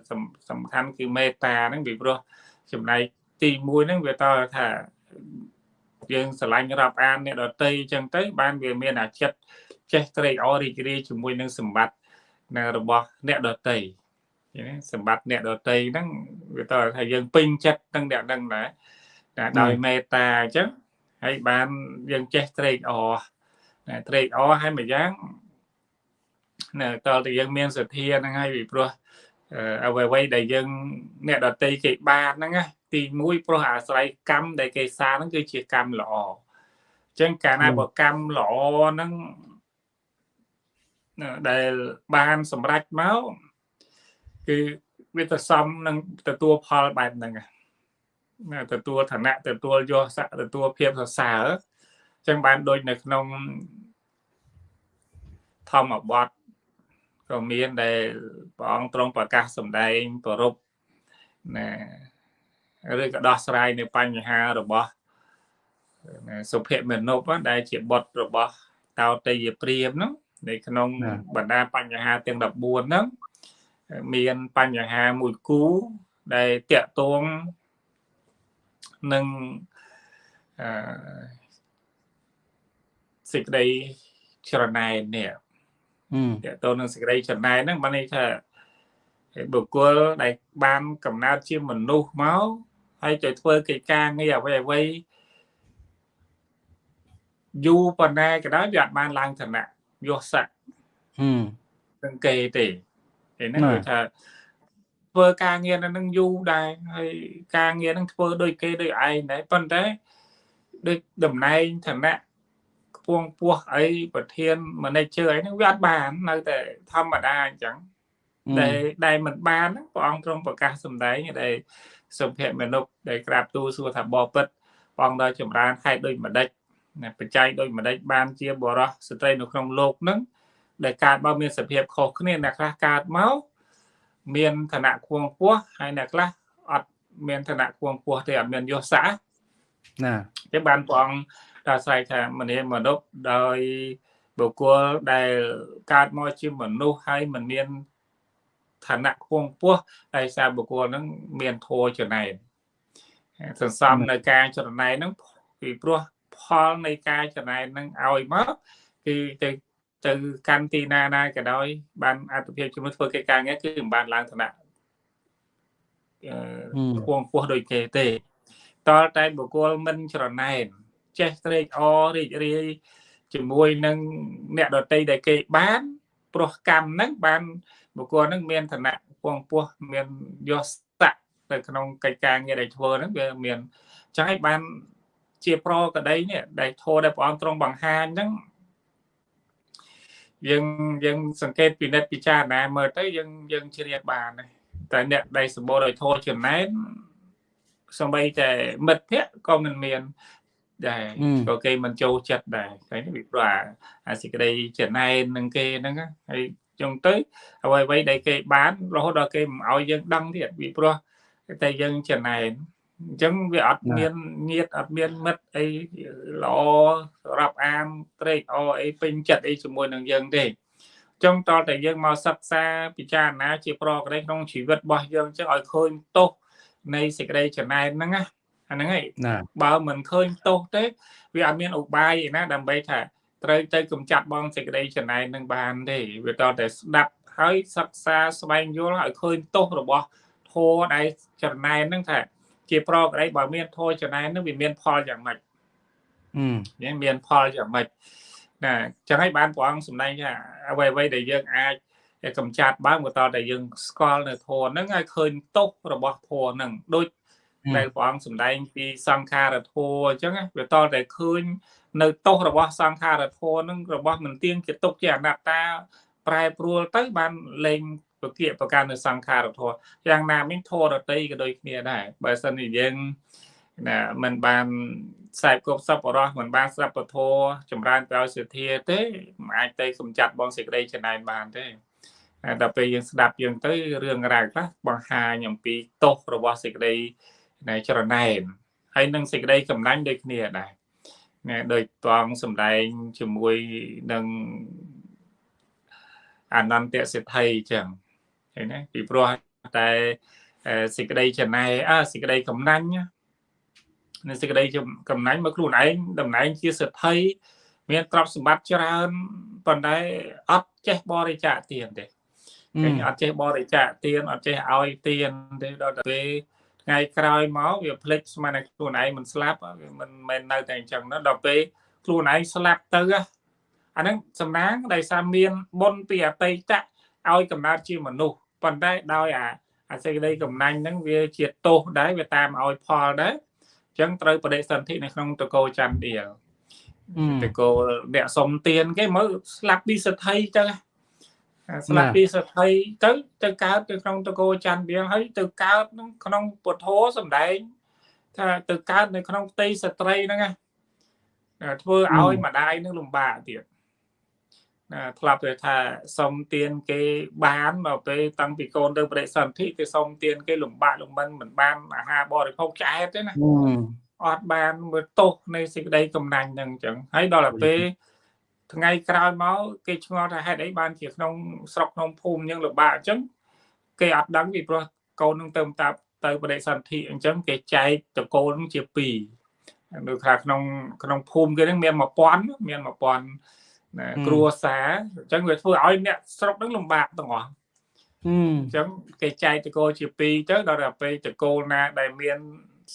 សំខាន់គឺមេត្តាហ្នឹងពីព្រោះចំណែកទី1ហ្នឹងវាតើថាយើងស្រឡាញ់រាប់អានអ្នកដតីអញ្ចឹងទៅ បានវាមានអាចិតចេះត្រេកអររីករាយជាមួយនឹងសម្បត្តិនៅរបស់អ្នកដតីសម្បត្តិអ្នកដតីហ្នឹងវាតើថាយើងពេញចិត្តនឹងអ្នកដឹងដែរ ដោយមេត្តាអញ្ចឹងហើយបានយើងចេះត្រេកអរត្រេកអរហើយមួយយ៉ាងណាតើតែយើងមានសទ្ធាហ្នឹងហើយពីព្រោះអ្វីអ្វីដែលយើងអ្នកដតីគេបានហ្នឹងណាទី1ព្រោះអាស្រ័យកម្មដែលគេសាហ្នឹងគឺជាកម្មល្អអញ្ចឹងកាលណាបើកម្មល្អហ្នឹងដែលបានសម្រេចមកគឺវាទៅសំនឹងទទួលផលបែបហ្នឹង ទទួលឋានៈទទួលយកស័កទទួលភាពសរសើរអញ្ចឹងបានដូចនៅក្នុងធម្មបទក៏មានដែលព្រះអង្គទ្រង់ប្រកាសសម្ដែងប្ររពណាឬក៏ដោះស្រាយនៅបញ្ហារបស់សុភមនុបដែលជាបុត្ររបស់តោតេយព្រាមហ្នឹងនៅក្នុងបណ្ដាបញ្ហាទាំង14ហ្នឹងមានបញ្ហាមួយគូដែលតាក់ទង នឹងអឺសេចក្តីច្រណែននេះតើតើនឹងសេចក្តីច្រណែនហ្នឹងបានន័យថាបុគ្គលដែលបានកំណើតជាមនុស្សមកហើយទៅធ្វើកិច្ចការងារអ្វីអ្វីយូរប៉ុណ្ណាក៏ដោយវាអត់បានឡើងឋានៈយកស័កហឹមនឹងគេទេឯហ្នឹងគឺថា ធ្វើការងារនៅនឹងយូរដែរហើយការងារនឹងធ្វើដូចគេដូចឯងដែរប៉ុន្តែដូចតំណែងឋានៈខ្ពងពោះអីប្រធាន manager អីហ្នឹងវាអត់បាននៅតែធម្មតាអញ្ចឹងដែលដែលមិនបានព្រះអង្គទ្រង់ប្រកាសសម្ដែងដែលសុភមនុស្សដែលក្រាបទូលសួរថាបបិទ្ធព្រះអង្គដល់ចម្រើនហេតុដូចម្ដេចបច្ច័យដូចម្ដេចបានជាបរោះស្ត្រីនៅក្នុងលោកហ្នឹងដែលកើតមកមានសភាពខុសគ្នាអ្នកខ្លះកើតមក មានឋានៈខ្ពងពោះហើយអ្នកខ្លះអត់មានឋានៈខ្ពងពោះទេអត់មានយសសាណាចឹងបានព្រះអង្គដល់ស្រែកថាមនីមនុស្សដោយបុគ្គលដែលកើតមកជាមនុស្សហើយមិនមានឋានៈខ្ពងពោះហើយសារបុគ្គលហ្នឹងមានធម៌ចំណែនសន្សំនៅការចំណែនហ្នឹងពីព្រោះផលនៃការចំណែនហ្នឹងឲ្យមកគឺទៅ ទៅកាន់ទីណាណាក៏ដោយ បានអត្ថភាពជាមួយធ្វើកិច្ចការងារគឺមិនបានឡើងឋានៈខ្ពងពោះដូចគេទេតលតែបុគ្គលមិនច្រណែនចេះត្រេកអររីករាយជាមួយនឹងអ្នកដតីដែលគេបានព្រោះកម្មហ្នឹងបានបុគ្គលហ្នឹងមានឋានៈខ្ពងពោះមានយសតៈនៅក្នុងកិច្ចការងារដែលធ្វើហ្នឹងវាមានចឹងហើយបានជាប្រកដីនេះដែលធោដែលព្រះអង្គទ្រង់បង្ហាញហ្នឹង យើងយើងសង្កេតពិនិត្យពិចារណាមើលទៅយើងយើងជ្រាបបានតែអ្នកដែលសម្បូរដោយធម៌ចំណែនសម្បីតែមិត្តភ័ក្តិក៏មិនមានដែរក៏គេមិនចូលចិត្តដែរឃើញពីព្រោះអាសេចក្តីចំណែននឹងគេហ្នឹងហើយចុងទៅអ្វីអ្វីដែលគេបានរហូតដល់គេមិនឲ្យយើងដឹងទៀតពីព្រោះតែយើងចំណែន អញ្ចឹងវាអត់មានញាតអត់មានមិត្តអីល្អសម្រាប់អានត្រេកអរអីពេញចិត្តអីជាមួយនឹងយើងទេចង់តតែយើងមកសិក្សាពិចារណាជាប្រកដីក្នុងជីវិតរបស់យើងចឹងឲ្យឃើញទោសនៃសេចក្តីចំណែនហ្នឹងណាអាហ្នឹងហើយបើមិនឃើញទោសទេវាអត់មានឧបាយឯណាដើម្បីថាត្រូវទៅកំចាត់បងសេចក្តីចំណែននឹងបានទេវាតតែស្ដាប់ហើយសិក្សាស្វែងយល់ឲ្យឃើញទោសរបស់ធម៌ដែលចំណែនហ្នឹងថា ជាប្រកអីបើមានធម៌ចំណែននឹងវាមានផលយ៉ាងម៉េចអឺមានផលយ៉ាងម៉េចណាចឹងហើយបានព្រះអង្គសម្ដែងថាអ្វីអ្វីដែលយើងអាចតែកំចាត់បានបន្តតែយើងស្គាល់នៅធម៌ហ្នឹងឲ្យឃើញទោសរបស់ធម៌ហ្នឹងដូចដែលព្រះអង្គសម្ដែងពីសង្ខារធម៌អញ្ចឹងវាតតែឃើញនៅទោសរបស់សង្ខារធម៌ហ្នឹងរបស់មិនទៀងជាទុកជាអនត្តា ប្រែប្រួលទៅបានលែង ពគិប្រការនៅសង្ខារធម៌យ៉ាងណាមិញធម៌រតីក៏ដូចគ្នាដែរបើសិនជាយើងណាมันបានខ្សែគប់សពរស់មិនបានស្រាប់ពធចម្រើនប្រយោជន៍សទ្ធាទេមិនអាចទៅសំចាត់បងសេចក្តីចំណែនបានទេដល់ពេលយើងស្ដាប់យើងទៅរឿងរ៉ាវខ្លះបង្ហាញអំពីទោសរបស់សេចក្តីនៃចរណែនហើយនឹងសេចក្តីកំណាញ់ដូចគ្នាដែរណែដោយតងសំដែងជាមួយនឹងអនន្តសិទ្ធិអញ្ចឹង ឃើញណាពីព្រោះតែសេចក្តីចំណែអសេចក្តីកំណាញ់នៅសេចក្តីកំណាញ់មកខ្លួនឯងតំណែងជាសិទ្ធិមានទ្រព្យសម្បត្តិច្រើនប៉ុន្តែអត់ចេះបរិច្ចាគទានទេគេអត់ចេះបរិច្ចាគទានអត់ចេះឲ្យទានទេដល់ទៅពេលថ្ងៃក្រោយមកវាភ្លេចស្មានតែខ្លួនឯងមិនស្លាប់វាមិនមែននៅតែអញ្ចឹងណាដល់ពេលខ្លួនឯងស្លាប់ទៅអាហ្នឹងសំណាងដែលសារមានបុណ្យពីអតីតឲ្យកំណើតជាមនុស្ស ប៉ុន្តែដោយអាអាសេចក្តីកំណាញ់ហ្នឹងវាជាទោសដែរវាតាមឲ្យផលដែរចឹងត្រូវបដិសន្ធិនៅក្នុងតកោចន្ទដៀលតកោអ្នកសុំទៀនគេមើលស្លាប់ពីសទ្ធិចឹងស្លាប់ពីសទ្ធិទៅទៅកើតទៅក្នុងតកោចន្ទដៀលហើយទៅកើតក្នុងពុទ្ធោសំដែងថាទៅកើតនៅក្នុងផ្ទៃស្ត្រីហ្នឹងណាធ្វើឲ្យម្ដាយនឹងលំបាកទៀត ណាធ្លាប់ទៅថាសុំទៀនគេបានដល់ពេលតាំងពីកូនទៅបរិសន្ធិគេសុំទៀនគេលំបាកលំបិនមិនបានអាហារបរិភោគឆ្អែតទេណាអត់បានមើលទោសនៃសេចក្តីកំណាញ់ហ្នឹងអញ្ចឹងហើយដល់ទៅពេលថ្ងៃក្រោយមកគេឆ្ងល់ថាហេតុអីបានជាក្នុងស្រុកក្នុងភូមិយើងលំបាកអញ្ចឹងគេអត់ដឹងពីព្រោះកូននឹងទៅតាប់ទៅបដិសន្ធិអញ្ចឹងគេចែកតកូនជា2នៅថាក្នុងក្នុងភូមិគេនឹងមាន1000មាន1000 ណាគ្រួសារអញ្ចឹងវាធ្វើឲ្យអ្នកស្រុកហ្នឹងលំបាកទាំងអស់អញ្ចឹងគេចែកតកូលជា2ទៅដល់ទៅពេលតកូលណាដែលមាន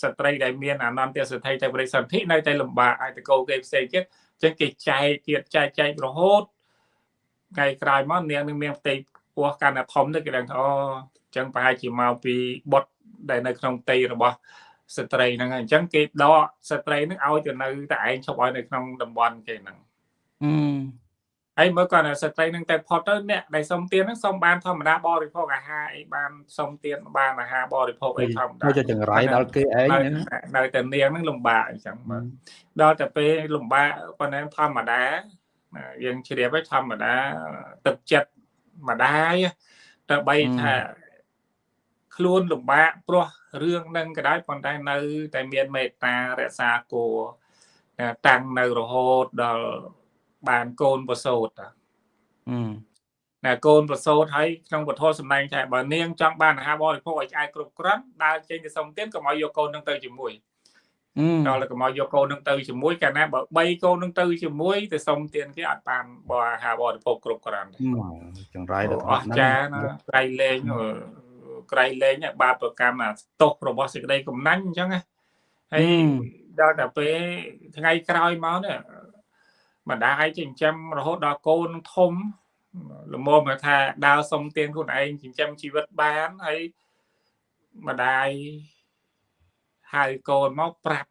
ស្ត្រីដែលមានអនន្តសទ្ធិទៅបរិសន្ធិនៅតែលំបាកហើយតកូលគេផ្សេងទៀតអញ្ចឹងគេចែកទៀតចែកចែករហូតថ្ងៃក្រោយមកនាងនឹងមានផ្ទៃពោះកាន់តែធំទៅគេដឹងថាអូអញ្ចឹងប្រហែលជាមកពីបុតដែលនៅក្នុងផ្ទៃរបស់ស្ត្រីហ្នឹងអញ្ចឹងគេដកស្ត្រីហ្នឹងឲ្យទៅនៅតែឯងឈប់ឲ្យនៅក្នុងតំបន់គេហ្នឹង ហើយមើលគាត់ស្ត្រីនឹងតែផុតទៅអ្នកដែលសុំទៀនហ្នឹងសុំបានធម្មតាបរិភោគអាហារអីបានសុំទៀនបានអាហារបរិភោគអីធម្មតាទៅចង្រៃដល់គេឯងនៅតែនាងហ្នឹងលំបាកអញ្ចឹងមើលដល់តែពេលលំបាកប៉ុន្តែធម្មតាយើងជ្រាបហើយធម្មតាទឹកចិត្តម្ដាយទៅបីថាខ្លួនលំបាកព្រោះរឿងនឹងក៏ដោយប៉ុន្តែនៅតែមានមេត្តារក្សាគោតាំងនៅរហូតដល់ បានកូនប្រសូតណាកូនប្រសូតហើយក្នុងពធសម្ដែងថាបើនាងចង់បានអាហារបរិភោគឲ្យឆ្អែតគ្រប់គ្រាន់ដើរចេញទៅសុំទានកុំឲ្យយកកូននឹងទៅជាមួយដល់កុំឲ្យយកកូននឹងទៅជាមួយកាលណាបើ3កូននឹងទៅជាមួយទៅសុំទានគេអត់បានបអាហារបរិភោគគ្រប់គ្រាន់ចង្រៃទៅអស់ចាណាក្រៃលែងក្រៃលែងបាបប្រកម្មអាទោសរបស់សេចក្តីកំណាញ់អញ្ចឹងណាហើយដល់តែពេលថ្ងៃក្រោយមកនេះ ម្ដាយចិញ្ចឹមរហូតដល់កូនធំល្មមថាដើរសុំទានខ្លួនឯងចិញ្ចឹមជីវិតបានហើយម្ដាយហៅកូនមកប្រាប់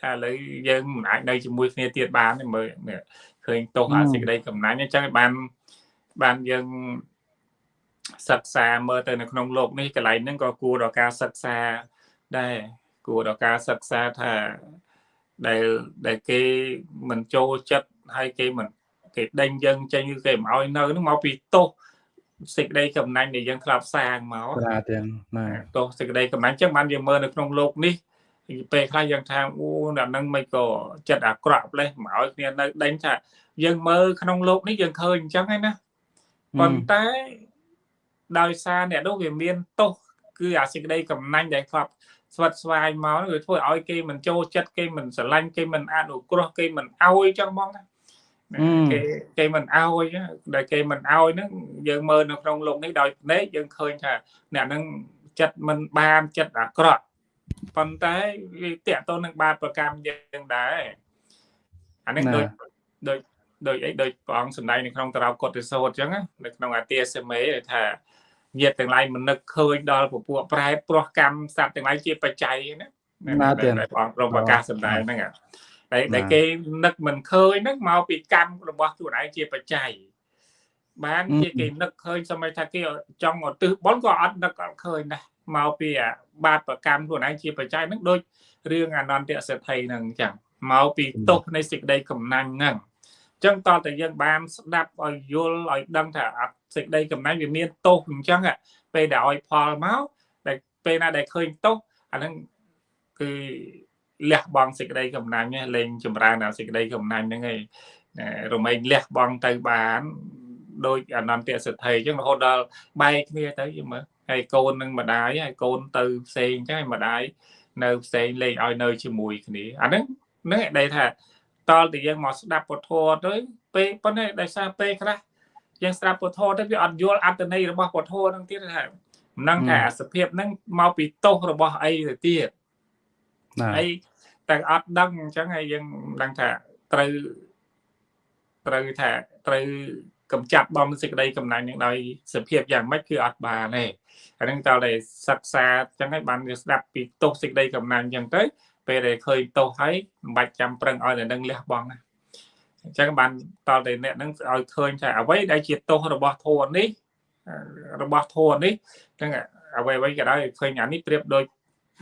ថាឥឡូវយើងមិនអាចនៅជាមួយគ្នាទៀតបានទេមើលឃើញទោសអាសេចក្តីកំណាញ់អញ្ចឹងបានបានយើងសិក្សាមើលទៅនៅក្នុងโลกនេះកន្លែងហ្នឹងក៏គួរដល់ការសិក្សាដែរគួរដល់ការសិក្សាថាដែលដែលគេមិនចូលចិត្ត ហើយគេមិនគេដេញយើងចេញគឺគេមិនឲ្យនៅនឹងមកពីទោសសេចក្តីកំណាញ់ដែលយើងធ្លាប់សាងមកចាទាំងណាទោសសេចក្តីកំណាញ់ចឹងបានយើងមើលនៅក្នុងโลกនេះពេលខ្លះយើងថាអូដល់នឹងមិនក៏ចិត្តអាក្រក់ផ្លេសមកឲ្យគ្នានៅដេញថាយើងមើលក្នុងโลกនេះយើងឃើញអញ្ចឹងហើយណាប៉ុន្តែដោយសារអ្នកនោះវាមានទោសគឺអាសេចក្តីកំណាញ់ដែលធ្លាប់ស្វិតស្វាយមកវាធ្វើឲ្យគេមិនចូលចិត្តគេមិនស្រឡាញ់គេមិនអនុគ្រោះគេមិនអោយចឹងហ្មងណា គេគេមិនអោយដែលគេមិនអោយហ្នឹងយើងមើលនៅក្នុងលោកនេះដោយភ្នែកយើងឃើញថាអ្នកហ្នឹងចិត្តមិនបានចិត្តអាក្រក់ប៉ុន្តែវាតាក់ទងនឹងបាបប្រកម្មយើងដែរអានេះដូចដូចដោយអីដោយព្រះអង្គសម្ដែងនៅក្នុងតារោកុតិសោតអញ្ចឹងនៅក្នុងអាទាសេមេថាញាតទាំងឡាយមិននឹកឃើញដល់ពពួកប្រែព្រោះកម្មសត្វទាំងឡាយជាបច្ច័យណាណាទៀតព្រះអង្គព្រមប្រកាសសម្ដែងហ្នឹង តែតែគេនឹកមិនឃើញហ្នឹងមកពីកម្មរបស់ខ្លួនឯងជាបច្ច័យបានជាគេនឹកឃើញសម័យថាគេចង់ឧទ្ទិសបុណ្យក៏អត់នឹកអត់ឃើញដែរមកពីបាបប្រកម្មខ្លួនឯងជាបច្ច័យហ្នឹងដូចរឿងអនន្តសេដ្ឋីហ្នឹងអញ្ចឹងមកពីទោសនៃសេចក្តីកំណាញ់ហ្នឹងអញ្ចឹងតើតែយើងបានស្ដាប់ឲ្យយល់ឲ្យដឹងថាអត់សេចក្តីកំណាញ់វាមានទោសអញ្ចឹងពេលដែលឲ្យផលមកតែពេលណាដែលឃើញទោសអាហ្នឹងគឺ លះបង់សេចក្តីកំណាញ់លេងចម្រើនដល់សេចក្តីកំណាញ់ហ្នឹងឯងរមែងលះបង់ទៅបានដោយអនន្តសិទ្ធិអញ្ចឹងរហូតដល់បែកគ្នាទៅយមើលហើយកូននឹងម្ដាយហើយកូនទៅផ្សេងអញ្ចឹងម្ដាយនៅផ្សេងលេងឲ្យនៅជាមួយគ្នាអាហ្នឹងហ្នឹងឯងថាតលតែយើងមកស្ដាប់ពុទ្ធធម៌ទៅពេលប៉ុន្តែដោយសារពេលខ្លះយើងស្ដាប់ពុទ្ធធម៌ទៅវាអត់យល់អត្តន័យរបស់ពុទ្ធធម៌ហ្នឹងទៀតថាមិនដឹងថាអាសភាពហ្នឹងមកពីទោសរបស់អីទៅទៀតអី តែអត់ដឹងអញ្ចឹងហើយយើងដឹងថាត្រូវត្រូវថាត្រូវកំចាត់បំសេចក្តីកំណាញ់នឹងដោយសភាពយ៉ាងម៉េចគឺអត់បានទេអានឹងតើតែសិក្សាអញ្ចឹងហើយបានវាស្ដាប់ពីទោសសេចក្តីកំណាញ់អញ្ចឹងទៅពេលដែលឃើញទោសហើយមិនបាច់ចាំប្រឹងឲ្យតែនឹងលះបង់ណាអញ្ចឹងបានតតែអ្នកនឹងឲ្យឃើញថាអ្វីដែលជាទោសរបស់ធម៌នេះរបស់ធម៌នេះហ្នឹងអ្វីអ្វីក៏ដោយឃើញអានេះប្រៀបដូច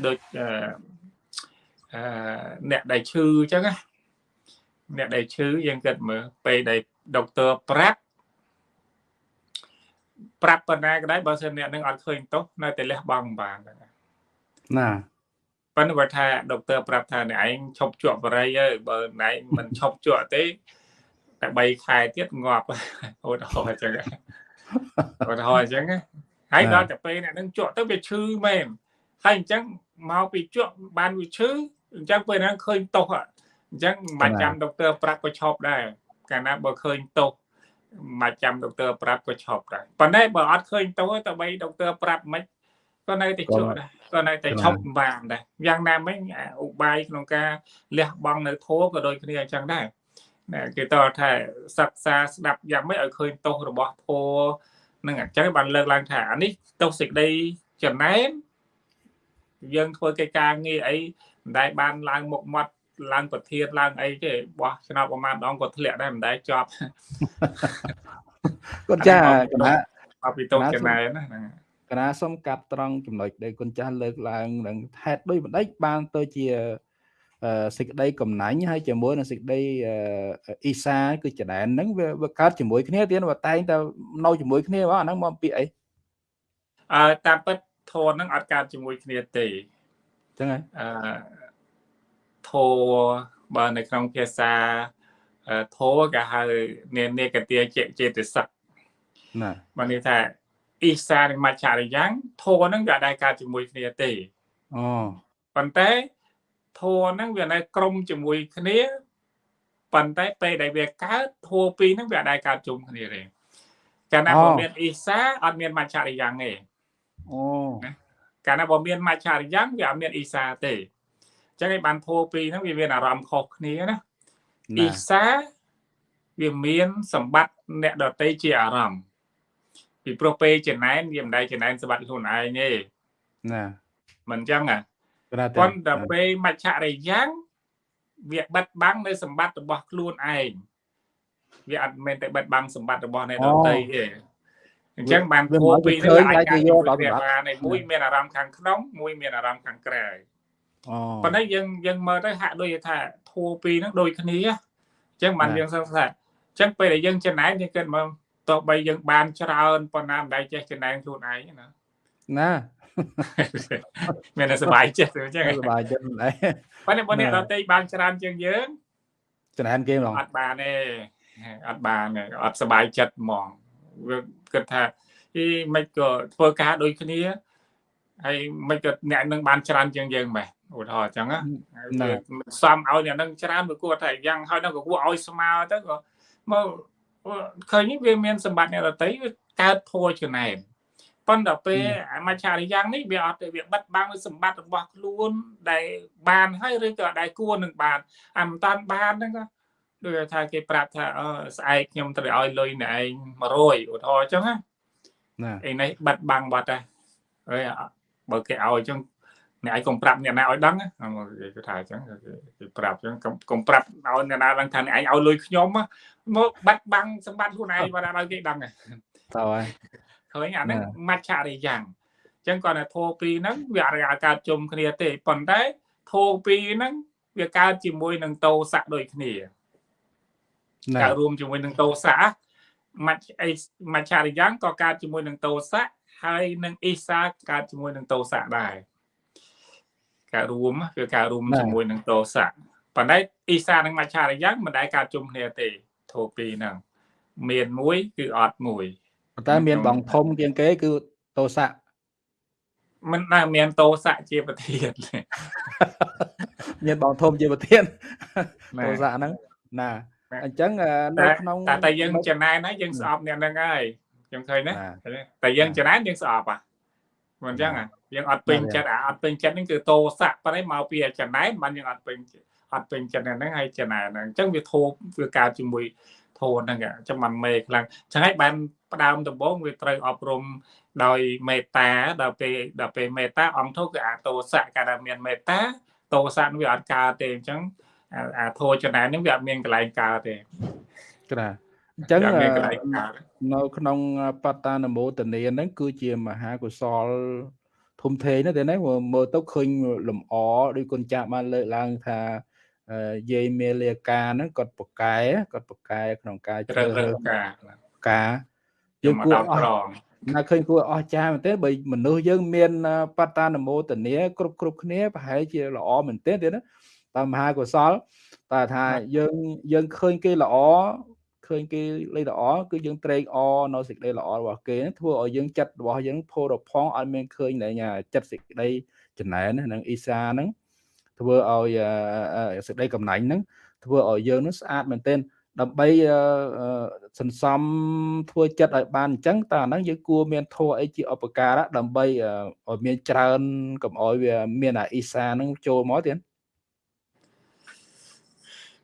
ដូច អឺអ្នកដែលឈឺអញ្ចឹងណាអ្នកដែលឈឺយើងគិតមើលពេលដែលដុកទ័រប្រាប់ប្រាប់ប៉ុណ្ណាក៏ដោយបើសិនអ្នកនឹងអត់ឃើញទោសនៅតែលះបង់បានណាប៉ុន្តែគាត់ថាដុកទ័រប្រាប់ថាអ្នកឯងឈប់ជក់បរិយហើយបើអ្នកឯងមិនឈប់ជក់ទេតែ3ខែទៀតងាប់អូតហោអញ្ចឹងអូតហោអញ្ចឹងហើយដល់តែពេលអ្នកនឹងជក់ទៅវាឈឺមែនហើយអញ្ចឹងមកពីជក់បានវាឈឺ អញ្ចឹងពេលហ្នឹងឃើញទោសអញ្ចឹងមិនចាំដុកទ័រប្រាប់ក៏ឈប់ដែរកាលណាបើឃើញទោសមកចាំដុកទ័រប្រាប់ក៏ឈប់ដែរប៉ុន្តែបើអត់ឃើញទោសទៅបីដុកទ័រប្រាប់មិនក៏នៅតែជក់ដែរក៏នៅតែឈប់បានដែរយ៉ាងណាមិញឧបាយក្នុងការលះបង់នៅធัวក៏ដូចគ្នាអញ្ចឹងដែរណាគេតើថាសិក្សាស្ដាប់យ៉ាងម៉េចឲ្យឃើញទោសរបស់ធัวនឹងអញ្ចឹងបានលើកឡើងថាអានេះទោសសេចក្តីចំណែនយើងធ្វើកិច្ចការងារអី មិនដែលបានឡើងមុខមាត់ឡើងប្រធានឡើងអីទេបោះឆ្នោតប្រហែលដងក៏ធ្លាក់ដែរមិនដែលជាប់គាត់ចាគណៈអភិតុចំណែនណាគណៈសុំកាត់ត្រង់ចំណុចដែលគុណចាស់លើកឡើងនឹងហេតុដូចបណ្ដេចបានទៅជាសេចក្តីកំណាញ់ហើយជាមួយនឹងសេចក្តីអ៊ីសាគឺចដែនហ្នឹងវាកើតជាមួយគ្នាទៀតបើតែងតែនៅជាមួយគ្នាបងអាហ្នឹងមកពីអីអឺតាមពិតធនហ្នឹងអត់កើតជាមួយគ្នាទេចឹងហើយអឺ ធោបើនៅក្នុងភាសាធោគេហៅនេនេកទាចេតសិកណាបានន័យថាអ៊ីសានិងមច្ឆរិយ៉ាងធោហ្នឹងវាអាចកើតជាមួយគ្នាទេអូប៉ុន្តែធោហ្នឹងវានៅក្រុមជាមួយគ្នាប៉ុន្តែពេលដែលវាកើតធោពីរហ្នឹងវាអាចកើតជុំគ្នាទេកាលណាបើមានអ៊ីសាអត់មានមច្ឆរិយ៉ាងទេអូកាលណាបើមានមច្ឆរិយ៉ាងវាអត់មានអ៊ីសាទេ ចឹងឯងបានធោពីរហ្នឹងវាមានអារម្មណ៍ខុសគ្នាណាអ៊ីសាវាមានសម្បត្តិអ្នកដតីជាអារម្មណ៍ពីព្រោះពេលចំណែនវាមិនដែលចំណែនសម្បត្តិខ្លួនឯងទេណាមិនចឹងណាប៉ុន្តែពេលមច្ឆរិយ៉ាងវាបិទបាំងនៅសម្បត្តិរបស់ខ្លួនឯងវាអត់មែនតែបិទបាំងសម្បត្តិរបស់អ្នកដតីទេអញ្ចឹងបានធោពីរនេះអាចការយកដល់បានមួយមានអារម្មណ៍ខាងក្នុងមួយមានអារម្មណ៍ខាងក្រៅ ប៉ុន្តែយើងយើងមើលទៅហាក់ដូចថាធัวពីរហ្នឹងដូចគ្នាអញ្ចឹងបានយើងសង្ស័យអញ្ចឹងពេលដែលយើងចំណែនយើងគិតមើលទោះបីយើងបានច្រើនប៉ុណ្ណាមិនដែលចេះចំណែនខ្លួនឯងណាណាមានតែសុបាយចិត្តអញ្ចឹងសុបាយចិត្តដែរប៉ុន្តែបើអ្នកដតីបានច្រើនជាងយើងចំណែនគេហ្មងអត់បានទេអត់បានអត់សុបាយចិត្តហ្មងវាគិតថាអីមិនក៏ធ្វើការដូចគ្នា ហើយមិនក៏អ្នកនឹងបានច្រើនជាងយើងម៉េះឧទាហរណ៍អញ្ចឹងណាសំឲ្យអ្នកនឹងច្រើនវាគួរថាយ៉ាងហើយនឹងក៏គួរឲ្យស្មើទៅក៏មកឃើញវាមានសម្បត្តិអ្នកដតីវាកើតធัวចំណែនប៉ុន្តែពេលមច្ឆរិយ៉ាងនេះវាអត់វាបិទបាំងសម្បត្តិរបស់ខ្លួនដែលបានហើយឬក៏ដែលគួរនឹងបានអាមិនតាន់បានហ្នឹងដូចថាគេប្រាប់ថាអឺស្អែកខ្ញុំត្រូវឲ្យលុយអ្នកឯង100ឧទាហរណ៍អញ្ចឹងណាណាឯនេះបាត់បាំងបាត់ដែរហើយ បើគេឲ្យអញ្ចឹងអ្នកឯងកុំប្រាប់អ្នកណាឲ្យដឹងគេថាអញ្ចឹងគេប្រាប់អញ្ចឹងកុំប្រាប់ឲ្យអ្នកណាដឹងថាអ្នកឯងឲ្យលុយខ្ញុំមកបាត់បាំងសម្បត្តិខ្លួនឯងបាត់ឲ្យគេដឹងទៅហើយឃើញអាហ្នឹងមច្ឆរិយ៉ាងអញ្ចឹងគាត់ថាធោពីហ្នឹងវាអរិយាកើតជុំគ្នាទេប៉ុន្តែធោពីហ្នឹងវាកើតជាមួយនឹងតោស័កដូចគ្នាកើតរួមជាមួយនឹងតោស័កមច្ឆអីមច្ឆរិយ៉ាងក៏កើតជាមួយនឹងតោស័ក ហើយនឹងអ៊ីសាកើតជាមួយនឹងតោស័កដែរកើតរួមគឺកើតរួមជាមួយនឹងតោសៈប៉ុន្តែអ៊ីសានិងមច្ឆារយ៉ាងមិនដែលកើតជុំគ្នាទេធូពីរហ្នឹងមានមួយគឺអត់មួយប៉ុន្តែមានបងធំជាងគេគឺតោសៈមិនដែលមានតោសៈជាប្រធានមានបងធំជាប្រធានតោសៈហ្នឹងណាអញ្ចឹងនៅក្នុងតែតែយើងចំណែនហើយយើងស្អប់អ្នកហ្នឹងហើយ ខ្ញុំឃើញណាតែយើងចំណែនយើងស្អប់ហ่ะមិនអញ្ចឹងយើងអត់ពេញចិត្តអាអត់ពេញចិត្តហ្នឹងគឺតោសៈប៉ុន្តែមកពីចំណែនបានយើងអត់ពេញអត់ពេញចិត្តហ្នឹងហើយចំណែនហ្នឹងអញ្ចឹងវាធូបវាកើតជាមួយធូនហ្នឹងអញ្ចឹងមិនមេខ្លាំងអញ្ចឹងហើយបានផ្ដើមដំបូងវាត្រូវអប់រំដោយមេត្តាដល់ពេលដល់ពេលមេត្តាអង្គធូគឺអាតោសៈកាលដែលមានមេត្តាតោសៈវាអត់កើតទេអញ្ចឹងអាធោចំណែនហ្នឹងវាអត់មានកន្លែងកើតទេក្រា អញ្ចឹងនៅក្នុងបតានមោទនាហ្នឹងគឺជាមហាកុសលធំធេងណាស់ទេណាមើលទៅឃើញលំអដោយគុណចាស់បានលើកឡើងថាយាយមេលាកាហ្នឹងគាត់ប្រកែគាត់ប្រកែក្នុងការជ្រើសរើសការការយើងគួរអស់ណាឃើញគួរអស្ចារ្យមែនទេបើមនុស្សយើងមានបតានមោទនាគ្រប់គ្រប់គ្នាប្រហែលជាល្អមែនទេទេណាតាមមហាកុសលតែថាយើងយើងឃើញគេល្អ ឃើញគេលេខល្អគឺយើងត្រេកអរនៅសេចក្តីល្អរបស់គេធ្វើឲ្យយើងចិត្តរបស់យើងផូរផង់អត់មានឃើញតែចិត្តសេចក្តីចំណែនហ្នឹងអ៊ីសាហ្នឹងធ្វើឲ្យសេចក្តីកំណាញ់ហ្នឹងធ្វើឲ្យយើងនឹងស្អាតមែនទែនដើម្បីសន្សំធ្វើចិត្តឲ្យបានអញ្ចឹងតើអាហ្នឹងយើងគួរមានធัวអីជាឧបការៈដើម្បីឲ្យមានច្រើនកុំឲ្យវាមានអាអ៊ីសាហ្នឹងចូលមកទៀត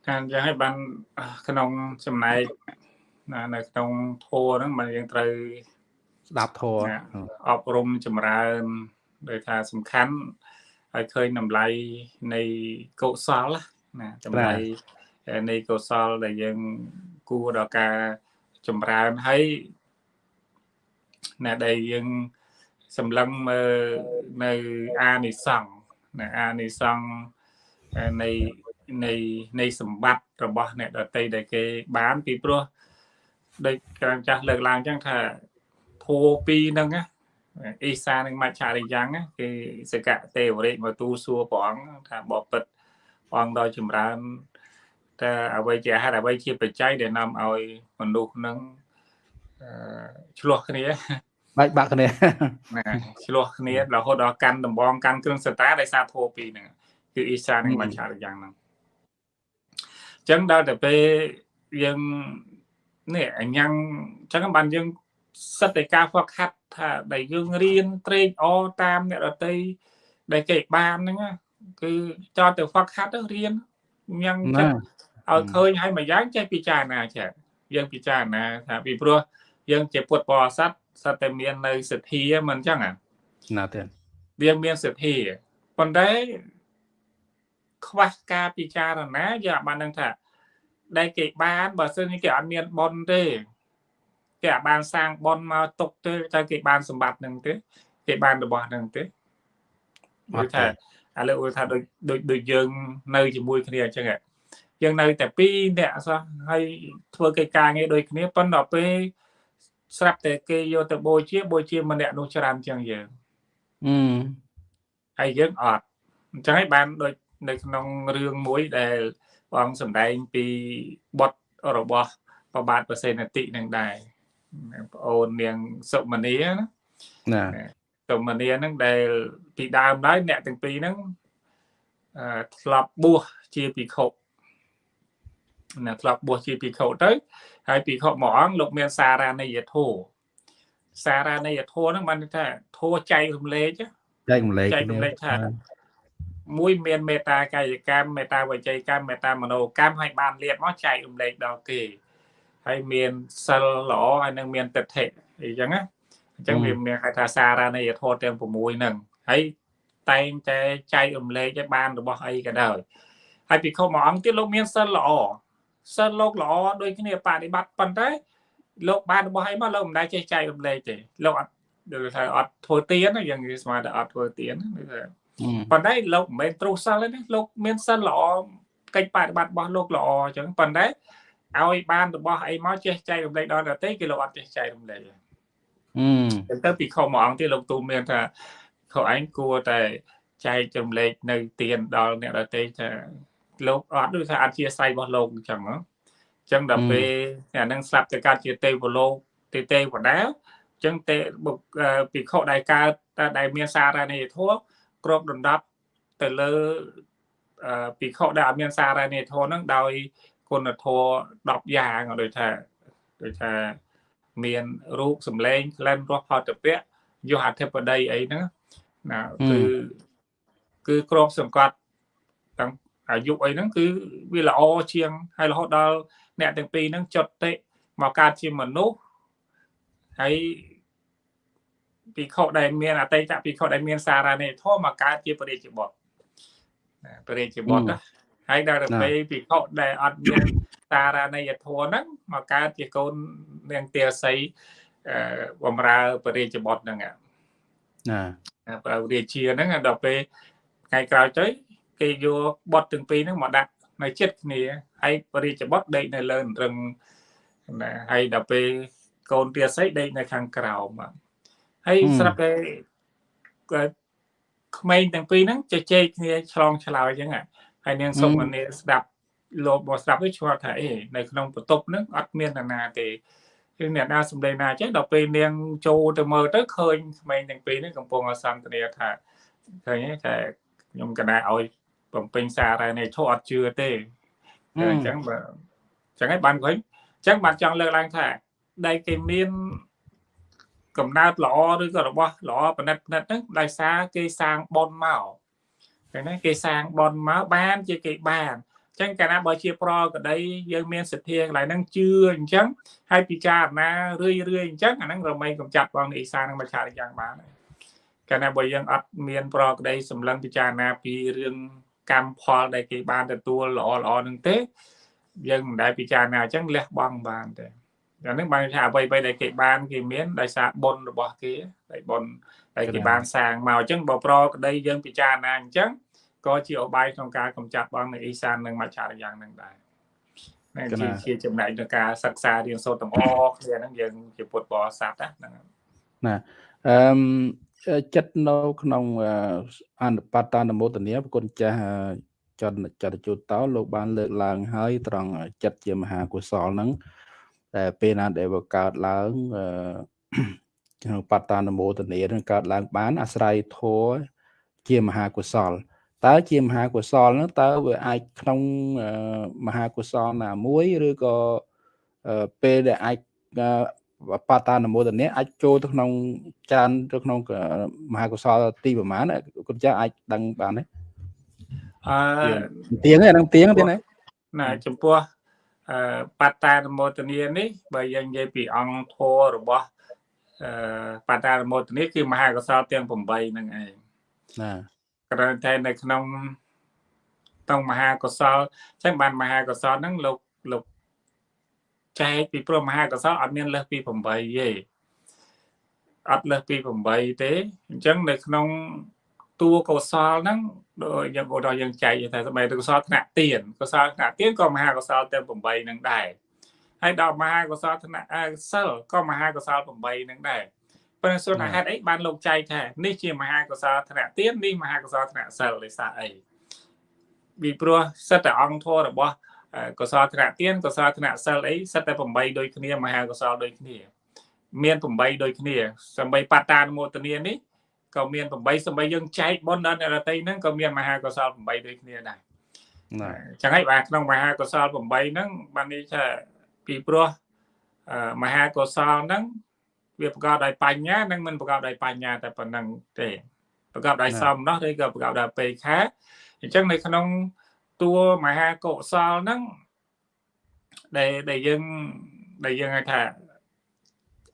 ការយ៉ាងឲ្យបានក្នុងចំណែកនៅក្នុងធัวហ្នឹងមិនយើងត្រូវស្ដាប់ធัวអប់រំចម្រើនដោយថាសំខាន់ឲ្យឃើញតម្លៃនៃកុសលណាតម្លៃនៃកុសលដែលយើងគួរដល់ការចម្រើនហើយណាដែលយើងសម្លឹងមើលនៅអានិសង្ឃណាអានិសង្ឃនៃ នៃនៃសម្បត្តិរបស់អ្នកដតីដែលគេបានពីព្រោះដូចក្រំចាស់លើកឡើងចឹងថាធัวពីរហ្នឹងណាអ៊ីសានិងមច្ឆរិយ៉ាងគេសកៈទេវរិកមកទូសួរព្រះអង្គថាបបិទ្ធព្រះអង្គដល់ចម្រើនតើអ្វីជាហេតុអ្វីជាបច្ច័យដែលនាំឲ្យមនុស្សនឹងអឺឆ្លោះគ្នាបែកបាក់គ្នាណាឆ្លោះគ្នារហូតដល់កាន់ដំបងកាន់គ្រឿងសតាដោយសារធោពីហ្នឹងគឺអ៊ីសានិងមច្ឆរិយ៉ាងហ្នឹងអញ្ចឹងដល់ទៅពេលយើងនេះអញ្ញឹងអញ្ចឹងបានយើងសិតតែការហ្វឹកហាត់ថាដែលយើងរៀនត្រេកអរតាមអ្នកដតីដែលគេបានហ្នឹងគឺចោលទៅហ្វឹកហាត់ទៅរៀនញ៉ាំចិត្តឲ្យឃើញឲ្យមួយយ៉ាងចេះពិចារណាចេះយើងពិចារណាថាពីព្រោះយើងជាពុទ្ធបរិស័ទសត្វតែមាននៅសទ្ធាមិនអញ្ចឹងណាទេវាមានសទ្ធាប៉ុន្តែ ខ្វះការពិចារណាយើងអាចបានដឹងថាដែលគេបានបើសិនជាគេអត់មានប៉ុនទេគេអាចបានសាងបនមកຕົកទេតែគេបានសម្បត្តិនឹងទេគេបានរបស់នឹងទេមើលថាឥឡូវឧទាហរណ៍ដូចដូចដូចយើងនៅជាមួយគ្នាអញ្ចឹងយើងនៅតែពីរអ្នកសោះហើយធ្វើកិច្ចការងារដូចគ្នាប៉ុន្តែពេលស្រាប់តែគេយកទៅបូជាបូជាមួយម្នាក់នោះច្រើនជាងយើងអឺហើយយើងអត់អញ្ចឹងហើយបានដូច នៅក្នុងរឿងមួយដែលបងសម្ដែងពីបុតរបស់ប្របាទប្រសេនតិនឹងដែរប្អូននាងសុមនីណាណាសុមនីហ្នឹងដែលពីដើមឡើយអ្នកទាំងពីរហ្នឹងអឺធ្លាប់បួសជាភិក្ខុណាធ្លាប់បួសជាភិក្ខុទៅហើយភិក្ខុមួយអង្គលោកមានសារានិយធោសារានិយធោហ្នឹងបានថាធោចែករំលែកចែករំលែកចែករំលែកថា មួយមានមេត្តាកាយកម្មមេត្តាវិច័យកម្មមេត្តាមនោកម្មឲ្យបានលៀបមកចែករំលែកដល់គេហើយមានសិលល្អហើយនឹងមានទិដ្ឋិអីចឹងណាអញ្ចឹងវាមានហៅថាសារណីយធម៌ទាំង6ហ្នឹងហើយតែងតែចែករំលែកឲ្យបានរបស់អីក៏ដោយហើយពិខុមួយអង្គទៀតលោកមានសិលល្អសិលលោកល្អដូចគ្នាបប្រតិបត្តិប៉ុន្តែលោកបានរបស់អីមកលោកមិនដែលចេះចែករំលែកទេលោកអត់ដូចថាអត់ធ្វើទៀនយ៉ាងនិយាយស្មើតែអត់ធ្វើទៀន ប៉ុន្តែលោកមិនមែនទ្រុសសិលទេលោកមានសិលល្អកិច្ចបប្រតិបត្តិរបស់លោកល្អអញ្ចឹងប៉ុន្តែឲ្យបានរបស់អីមកចេះចែករំលែកដល់ដទៃគេលោកអត់ចេះចែករំលែកទេអឺទៅពីខុសមួយអង្គទៀតលោកទូមានថាខុសឯងគួរតែចែករំលែកនៅទៀនដល់អ្នកដទៃថាលោកអត់ដូចថាអធិស្ឋានរបស់លោកអញ្ចឹងអញ្ចឹងដល់ពេលអានឹងស្លាប់ទៅកើតជាទេវលោកទេទេវតាអញ្ចឹងទេពិខុដែលកើតដែលមានសារនៃធម៌ គ្របដណ្ដប់ទៅលើពិខុដែលអត់មានសារនៃធម៌ហ្នឹងដោយគុណធម៌10យ៉ាងដូចថាដូចថាមានរូបសម្លេងក្លិនរសផតពៈយុអធិបតីអីហ្នឹងណាគឺគឺគ្របសង្កត់ទាំងអាយុអីហ្នឹងគឺវាល្អជាងហើយរហូតដល់អ្នកទាំងពីរហ្នឹងចុតតិមកកើតជាមនុស្សហើយ ពិខុដែលមានអតីតពិខុដែលមានសារណេធម៌មកកើតជាបរិជ្ជបុត្របរិជ្ជបុត្រណាហើយដល់ទៅពេលពិខុដែលអត់មានសារណេយធម៌ហ្នឹងមកកើតជាកូននាងទាសីបំរើបរិជ្ជបុត្រហ្នឹងណាប្រើរាជាហ្នឹងដល់ពេលថ្ងៃក្រោយទៅគេយកបត់ទាំងពីរហ្នឹងមកដាក់នៅចិត្តគ្នាហើយបរិជ្ជបុត្រដេកនៅលើរឹងណាហើយដល់ពេលកូនទាសីដេកនៅខាងក្រោម ហើយស្រាប់តែក្មេងទាំងពីរហ្នឹងជជែកគ្នាឆ្លងឆ្លើយអញ្ចឹងហើយនាងសុំអានេះស្ដាប់លោកមកស្ដាប់ទៅឆ្ងល់ថាអេនៅក្នុងបន្ទប់ហ្នឹងអត់មាននរណាទេគឺអ្នកណាសំដីណាចេះដល់ពេលនាងចូលទៅមើលទៅឃើញក្មេងទាំងពីរហ្នឹងកំពុងអសន្ទនាថាឃើញតែខ្ញុំកណាឲ្យបំពេញសារនៃធោះអត់ជឿទេអញ្ចឹងបើអញ្ចឹងហើយបានឃើញអញ្ចឹងបានចង់លើកឡើងថាដែលគេមាន កំណើតល្អឬក៏របស់ល្អប៉និតប៉និតហ្នឹងដោយសារគេសាងប៉ុនមកឃើញទេគេសាងប៉ុនមកបានជាគេបានអញ្ចឹងកាលណាបើជាប្រក្តីយើងមានសទ្ធាកន្លែងហ្នឹងជឿអញ្ចឹងហើយពិចារណារឿយរឿយអញ្ចឹងអាហ្នឹងរមែងកំចាត់បងអ៊ីសានឹងមកឆាតយ៉ាងបានកាលណាបើយើងអត់មានប្រក្តីសម្លឹងពិចារណាពីរឿងកម្មផលដែលគេបានទទួលល្អល្អនឹងទេយើងមិនដែលពិចារណាអញ្ចឹងលះបង់បានទេ អានឹងបានថាអ្វីៗដែលគេបានគេមានដោយសារបុណ្យរបស់គេដោយបុណ្យដែលគេបានសាងមកអញ្ចឹងបើប្រក្តីយើងពិចារណាអញ្ចឹងក៏ជាឧបាយក្នុងការកម្ចាត់បងនៅអ៊ីសាននិងមច្ឆរិយ៉ាងនឹងដែរណាជាជាចំណែកក្នុងការសិក្សារៀនសូត្រទាំងអស់គ្នាហ្នឹងយើងជាពុទ្ធបរិស័ទណាណាអឺចិត្តនៅក្នុងអនុបត្តនមោទនាប្រគុណចាស់ចន្ទចតជូតតោលោកបានលើកឡើងហើយត្រង់ចិត្តជាមហាកុសលហ្នឹង តែពេលណាដែលវាកើតឡើងក្នុងបត្តនមោទនានឹងកើតឡើងបាន អាស្រ័យធម៌ជាមហាកុសលតើជាមហាកុសលហ្នឹងតើវាអាចក្នុងមហាកុសលណាមួយឬក៏ពេលដែលអាចបតានមោទនៈអាចចូលទៅក្នុងច្រើនទៅក្នុងមហាកុសលទីប្រមាណគុណចាស់អាចដឹងបានទេអឺទៀងហ្នឹងទៀងទៀតណាណាចំពោះអឺ បតានមោទនីនេះបើយើងនិយាយពីអង្គធររបស់អឺបតានមោទនីគឺមហាកុសលទាំង8ហ្នឹងឯងណាគ្រាន់តែនៅក្នុងក្នុងមហាកុសលអញ្ចឹងបានមហាកុសលហ្នឹងលោកលោកចែកពីព្រោះមហាកុសលអត់មានលើសពី8ទេអត់លើសពី8ទេអញ្ចឹងនៅក្នុងតួកុសលហ្នឹង ដូចយើងឧទាហរណ៍យើងចែកថាស្បែកកុសលថ្នាក់ទៀនកុសលថ្នាក់ទៀនក៏មហាកុសលទាំង8នឹងដែរហើយដល់មហាកុសលថ្នាក់សិលក៏មហាកុសល8នឹងដែរប៉ុន្តែសូនហេតុអីបានលោកចែកថានេះជាមហាកុសលថ្នាក់ទៀននេះមហាកុសលថ្នាក់សិលដោយសារអីពីព្រោះសិតតែអង្គធម៌របស់កុសលថ្នាក់ទៀនកុសលថ្នាក់សិលអីសិតតែ8ដូចគ្នាមហាកុសលដូចគ្នា មាន8ដូចគ្នាសម្បីបតានុមោទនានេះ ក៏មាន8សម្បីយើងចែកបុណ្យដល់អ្នករតីហ្នឹងក៏មានមហាកុសល8ដូចគ្នាដែរណាចឹងហើយបាទក្នុងមហាកុសល8ហ្នឹងបាននេះថាពីព្រោះមហាកុសលហ្នឹងវាប្រកបដោយបញ្ញានិងមិនប្រកបដោយបញ្ញាតែប៉ុណ្្នឹងទេប្រកបដោយសមនោះឬក៏ប្រកបដោយពេខាអញ្ចឹងនៅក្នុងតួមហាកុសលហ្នឹងដែលដែលយើងដែលយើងហៅថា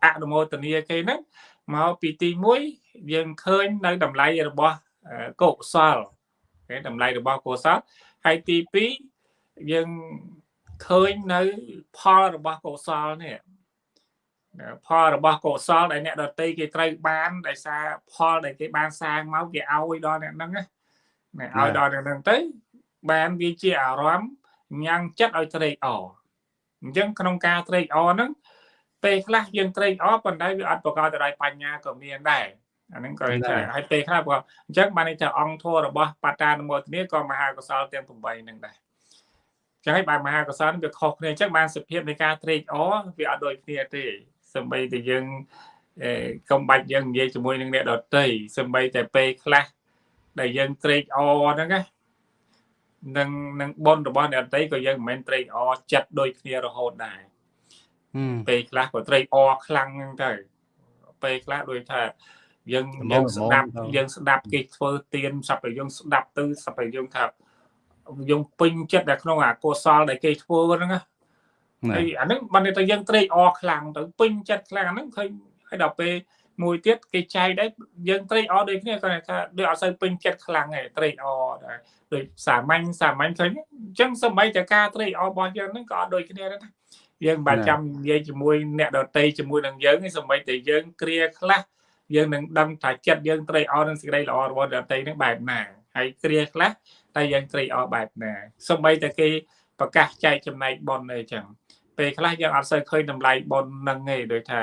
អនុមោទនីគេហ្នឹងមកពីទី1 យើងឃើញនៅតម្លៃរបស់កុសលគេតម្លៃរបស់កុសលហើយទី2យើងឃើញនៅផលរបស់កុសលនេះផលរបស់កុសលដែលអ្នកដតីគេត្រូវបានដោយសារផលដែលគេបានសាងមកគេឲ្យដល់អ្នកហ្នឹងណាឲ្យដល់អ្នកហ្នឹងទៅបានវាជាអារម្មណ៍ញ៉ាំងចិត្តឲ្យត្រេកអរអញ្ចឹងក្នុងការត្រេកអរហ្នឹងពេលខ្លះយើងត្រេកអរប៉ុន្តែវាអត់ប្រកបទៅដោយបញ្ញាក៏មានដែរ អាហ្នឹងក៏ថាហើយពេលខ្លះក៏អញ្ចឹងបានន័យថាអង្គធម៌របស់បតានុមោទនាក៏មហាកុសលទាំង8ហ្នឹងដែរចឹងហើយបានមហាកុសលវាខុសគ្នាអញ្ចឹងបានសភាពនៃការត្រេកអរវាអត់ដូចគ្នាទេសម្បីតែយើងកុំបាច់យើងនិយាយជាមួយនឹងអ្នកដតីសម្បីតែពេលខ្លះដែលយើងត្រេកអរហ្នឹងណានឹងនឹងប៉ុនរបស់អ្នកដតីក៏យើងមិនមែនត្រេកអរចិត្តដូចគ្នារហូតដែរពេលខ្លះក៏ត្រេកអរខ្លាំងហ្នឹងទៅពេលខ្លះដូចថា យើងយើងស្ដាប់យើងស្ដាប់គេធ្វើទៀនសັບតែយើងស្ដាប់ទៅសັບតែយើងថាយើងពេញចិត្តនៅក្នុងអាកុសលដែលគេធ្វើហ្នឹងណាហើយអាហ្នឹងបានតែយើងត្រេកអរខ្លាំងទៅពេញចិត្តខ្លាំងអាហ្នឹងឃើញហើយដល់ពេលមួយទៀតគេចែកដែរយើងត្រេកអរដូចគ្នាគាត់ថាដូចអត់សូវពេញចិត្តខ្លាំងទេត្រេកអរដែរដូចសាមញ្ញសាមញ្ញឃើញអញ្ចឹងសម្បីតែការត្រេកអររបស់យើងហ្នឹងក៏អត់ដូចគ្នាដែរយើងមិនបាច់ចាំនិយាយជាមួយអ្នកដតីជាមួយនឹងយើងសម្បីតែយើងគ្រាខ្លះ យើងនឹងដឹងថាចិត្តយើងត្រេកអរនឹងសេចក្តីល្អរបស់អ្នកដតីហ្នឹងបែបណាហើយគ្រាខ្លះតែយើងត្រេកអរបែបណាសម្បីតែគេប្រកាសចែកចំណែកប៉ុនអីចឹងពេលខ្លះយើងអត់សូវឃើញតម្លៃប៉ុននឹងទេដូចថា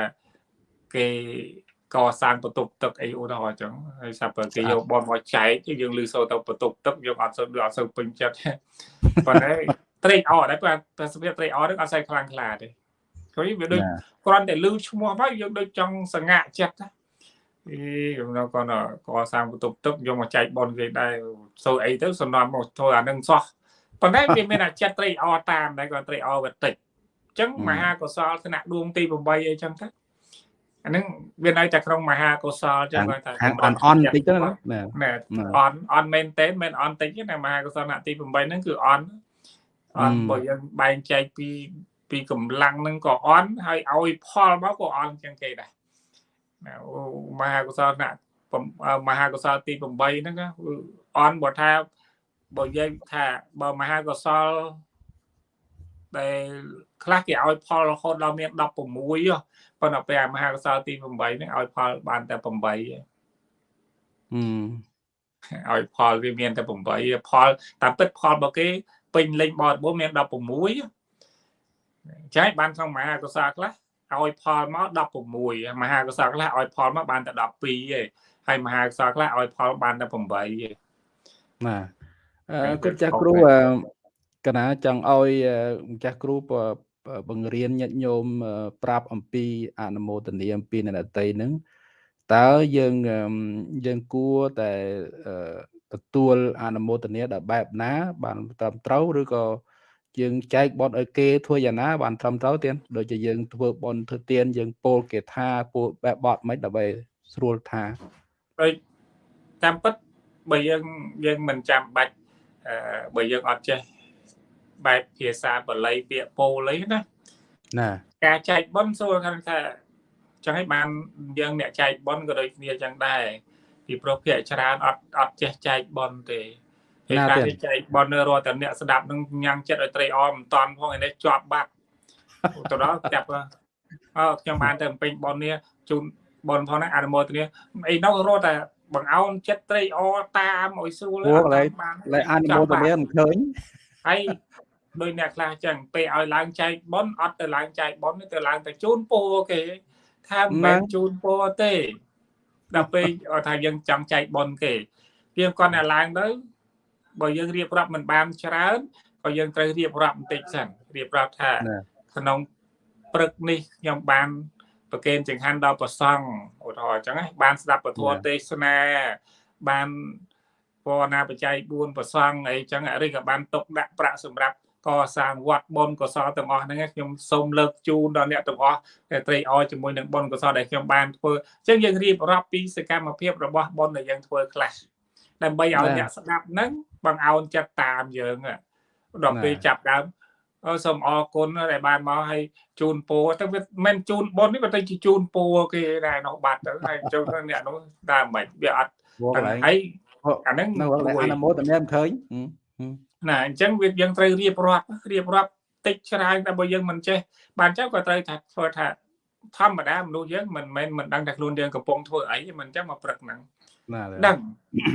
គេកសាងបន្ទប់ទឹកអីឧទាហរណ៍អញ្ចឹងហើយសាប់គេយកបនមកចែកយើងលឺសូរទៅបន្ទប់ទឹកយើងអត់សូវអត់សូវពេញចិត្តប៉ុន្តែត្រេកអរដែរប្រសិទ្ធភាពត្រេកអរនឹងអត់សូវខ្លាំងខ្លាទេឃើញវាដូចគ្រាន់តែលឺឈ្មោះមកយើងដូចចង់សងាក់ចិត្ត អីខ្ញុំនៅគាត់កសាងបន្ទប់ទឹកយកមកចែកបនគេដែរសូវអីទៅសំណំមកធ្វើអានឹងសោះប៉ុន្តែវាមានអាចិត្តត្រេកអរតាមដែរគាត់ត្រេកអរវាតិចអញ្ចឹងមហាកុសលថ្នាក់ដួងទី8អីចឹងទៅអានឹងវានៅតែក្នុងមហាកុសលចឹងគាត់ថាខាងអន់អន់តិចទៅណាណាអន់អន់មែនទេមិនអន់តិចទេណាមហាកុសលថ្នាក់ទី8ហ្នឹងគឺអន់អន់បើយើងបែងចែកពីពីកម្លាំងហ្នឹងក៏អន់ហើយឲ្យផលមកក៏អន់ចឹងគេដែរណា មហាកុសលថ្នាក់មហាកុសលទី8ហ្នឹងអន់បើថាបើនិយាយថាបើមហាកុសលដែលខ្លះគេឲ្យផលរហូតដល់មាន16ប៉ុន្តែពេលមហាកុសលទី8ហ្នឹងឲ្យផលបានតែ8ហឺឲ្យផលវាមានតែ8ផលតាមពិតផលរបស់គេពេញលេញបរិបូរមាន16ចាយបានក្នុងមហាកុសលខ្លះ ឲ្យផលមក16មហាកុសលខ្លះឲ្យផលមកបានតែ12ឯងហើយមហាកុសលខ្លះឲ្យផលបានតែ8ឯងបាទគាត់ចាស់គ្រូកណាចង់ឲ្យម្ចាស់គ្រូបង្រៀនញាតិញោមប្រាប់អំពីអនុមោទនាអំពីនរតីហ្នឹងតើយើងយើងគួរតែទទួលអនុមោទនាដល់បែបណា បានត្រឹមត្រូវឬក៏ យើងចែកបនឲ្យគេធ្វើយ៉ាងណាបានត្រឹមត្រូវទៀតដូចជាយើងធ្វើបនធ្វើទៀនយើងពោលគេថាពោលបែបបត់មិនដើម្បីស្រួលថាដូចតាមពិតបើយើងយើងមិនចាំបាច់អឺបើយើងអត់ចេះបែបភាសាបាលីពាក្យពោលអីណាណាការចែកបនសួរខាងថាចឹងឲ្យបានយើងអ្នកចែកបនក៏ដូចគ្នាចឹងដែរពីព្រោះភាគច្រើនអត់អត់ចេះចែកបនទេ ហើយការที่ចែកបននៅរាល់តែអ្នកស្ដាប់នឹងញ៉ាំងចិត្តឲ្យត្រេកអរមិនតាន់ផងឯនេះជាប់បាត់ទៅដល់ចាប់អើខ្ញុំបានទៅពេញបននេះជូនបនផងហ្នឹងអនុមោទនាអីនោះរត់តែបង្អោនចិត្តត្រេកអរតាមឲ្យស្រួលអត់បានឡើយអនុមោទនាមិនឃើញហើយដោយអ្នកខ្លះចឹងពេលឲ្យឡើងចែកបនអត់ទៅឡើងចែកបនទៅឡើងទៅជូនពរគេថាមិនមែនជូនពរទេដល់ពេលថាយើងចង់ចែកបនគេវាគាត់តែឡើងទៅ បើយើងរៀបរាប់មិនបានច្រើនក៏យើងត្រូវរៀបរាប់បន្តិចសិនរៀបរាប់ថាក្នុងព្រឹកនេះខ្ញុំបានប្រកេនចង្ហាន់ដល់ប្រសង់ឧទាហរណ៍អញ្ចឹងបានស្ដាប់ពធទេសនាបានពរណាបច្ច័យ4ប្រសង់អីចឹងឬក៏បានຕົកដាក់ប្រាក់សម្រាប់កសាងវត្តបុណ្យកុសលទាំងអស់ហ្នឹងខ្ញុំសូមលើកជូនដល់អ្នកទាំងអស់ដែលត្រេកអរជាមួយនឹងបុណ្យកុសលដែលខ្ញុំបានធ្វើអញ្ចឹងយើងរៀបរាប់ពីសកម្មភាពរបស់បុណ្យដែលយើងធ្វើខ្លះដើម្បីឲ្យអ្នកស្ដាប់ហ្នឹង បង្អោនចិត្តតាមយើងដល់ពេលចាប់ដើមអសូមអរគុណដែលបានមកឲ្យជូនពរទៅវាមិនជូនបុណ្យនេះវាទៅជាជូនពរគេដែរនោះបាត់ទៅហើយចូលអ្នកនោះដើមមិនវាអត់ហើយអាហ្នឹងនៅអនុមោទនាមិនឃើញណាអញ្ចឹងវាយើងត្រូវរៀបរាប់រៀបរាប់តិចច្រើនតែបើយើងមិនចេះបានចឹងក៏ត្រូវថាធ្វើថាធម្មតាមនុស្សយើងមិនមែនមិនដឹងថាខ្លួនយើងកំពុងធ្វើអីមិនចឹងមកព្រឹកហ្នឹងដឹង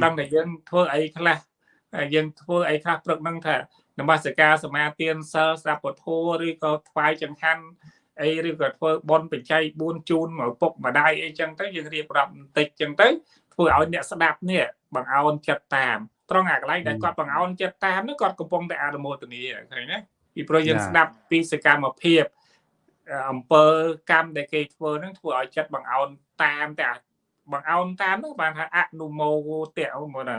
ដឹងតែយើងធ្វើអីខ្លះ យើងធ្វើអីខ្លះព្រឹកហ្នឹងថានមស្ការសមាទានសិលស្ដាប់ពធឬក៏ថ្វាយចង្ហាន់អីឬក៏ធ្វើបន់បច្ច័យ4ជូនមកពុកម្ដាយអីចឹងទៅយើងរៀបរាប់បន្តិចចឹងទៅធ្វើឲ្យអ្នកស្ដាប់នេះបង្អោនចិត្តតាមត្រង់អាកន្លែងដែលគាត់បង្អោនចិត្តតាមនោះគាត់កំពុងតែអនុមោទនាឃើញណាពីព្រោះយើងស្ដាប់ពីសកម្មភាពអំពើកម្មដែលគេធ្វើហ្នឹងធ្វើឲ្យចិត្តបង្អោនតាមតែបង្អោនតាមហ្នឹងបានថាអនុមោទៈមកណា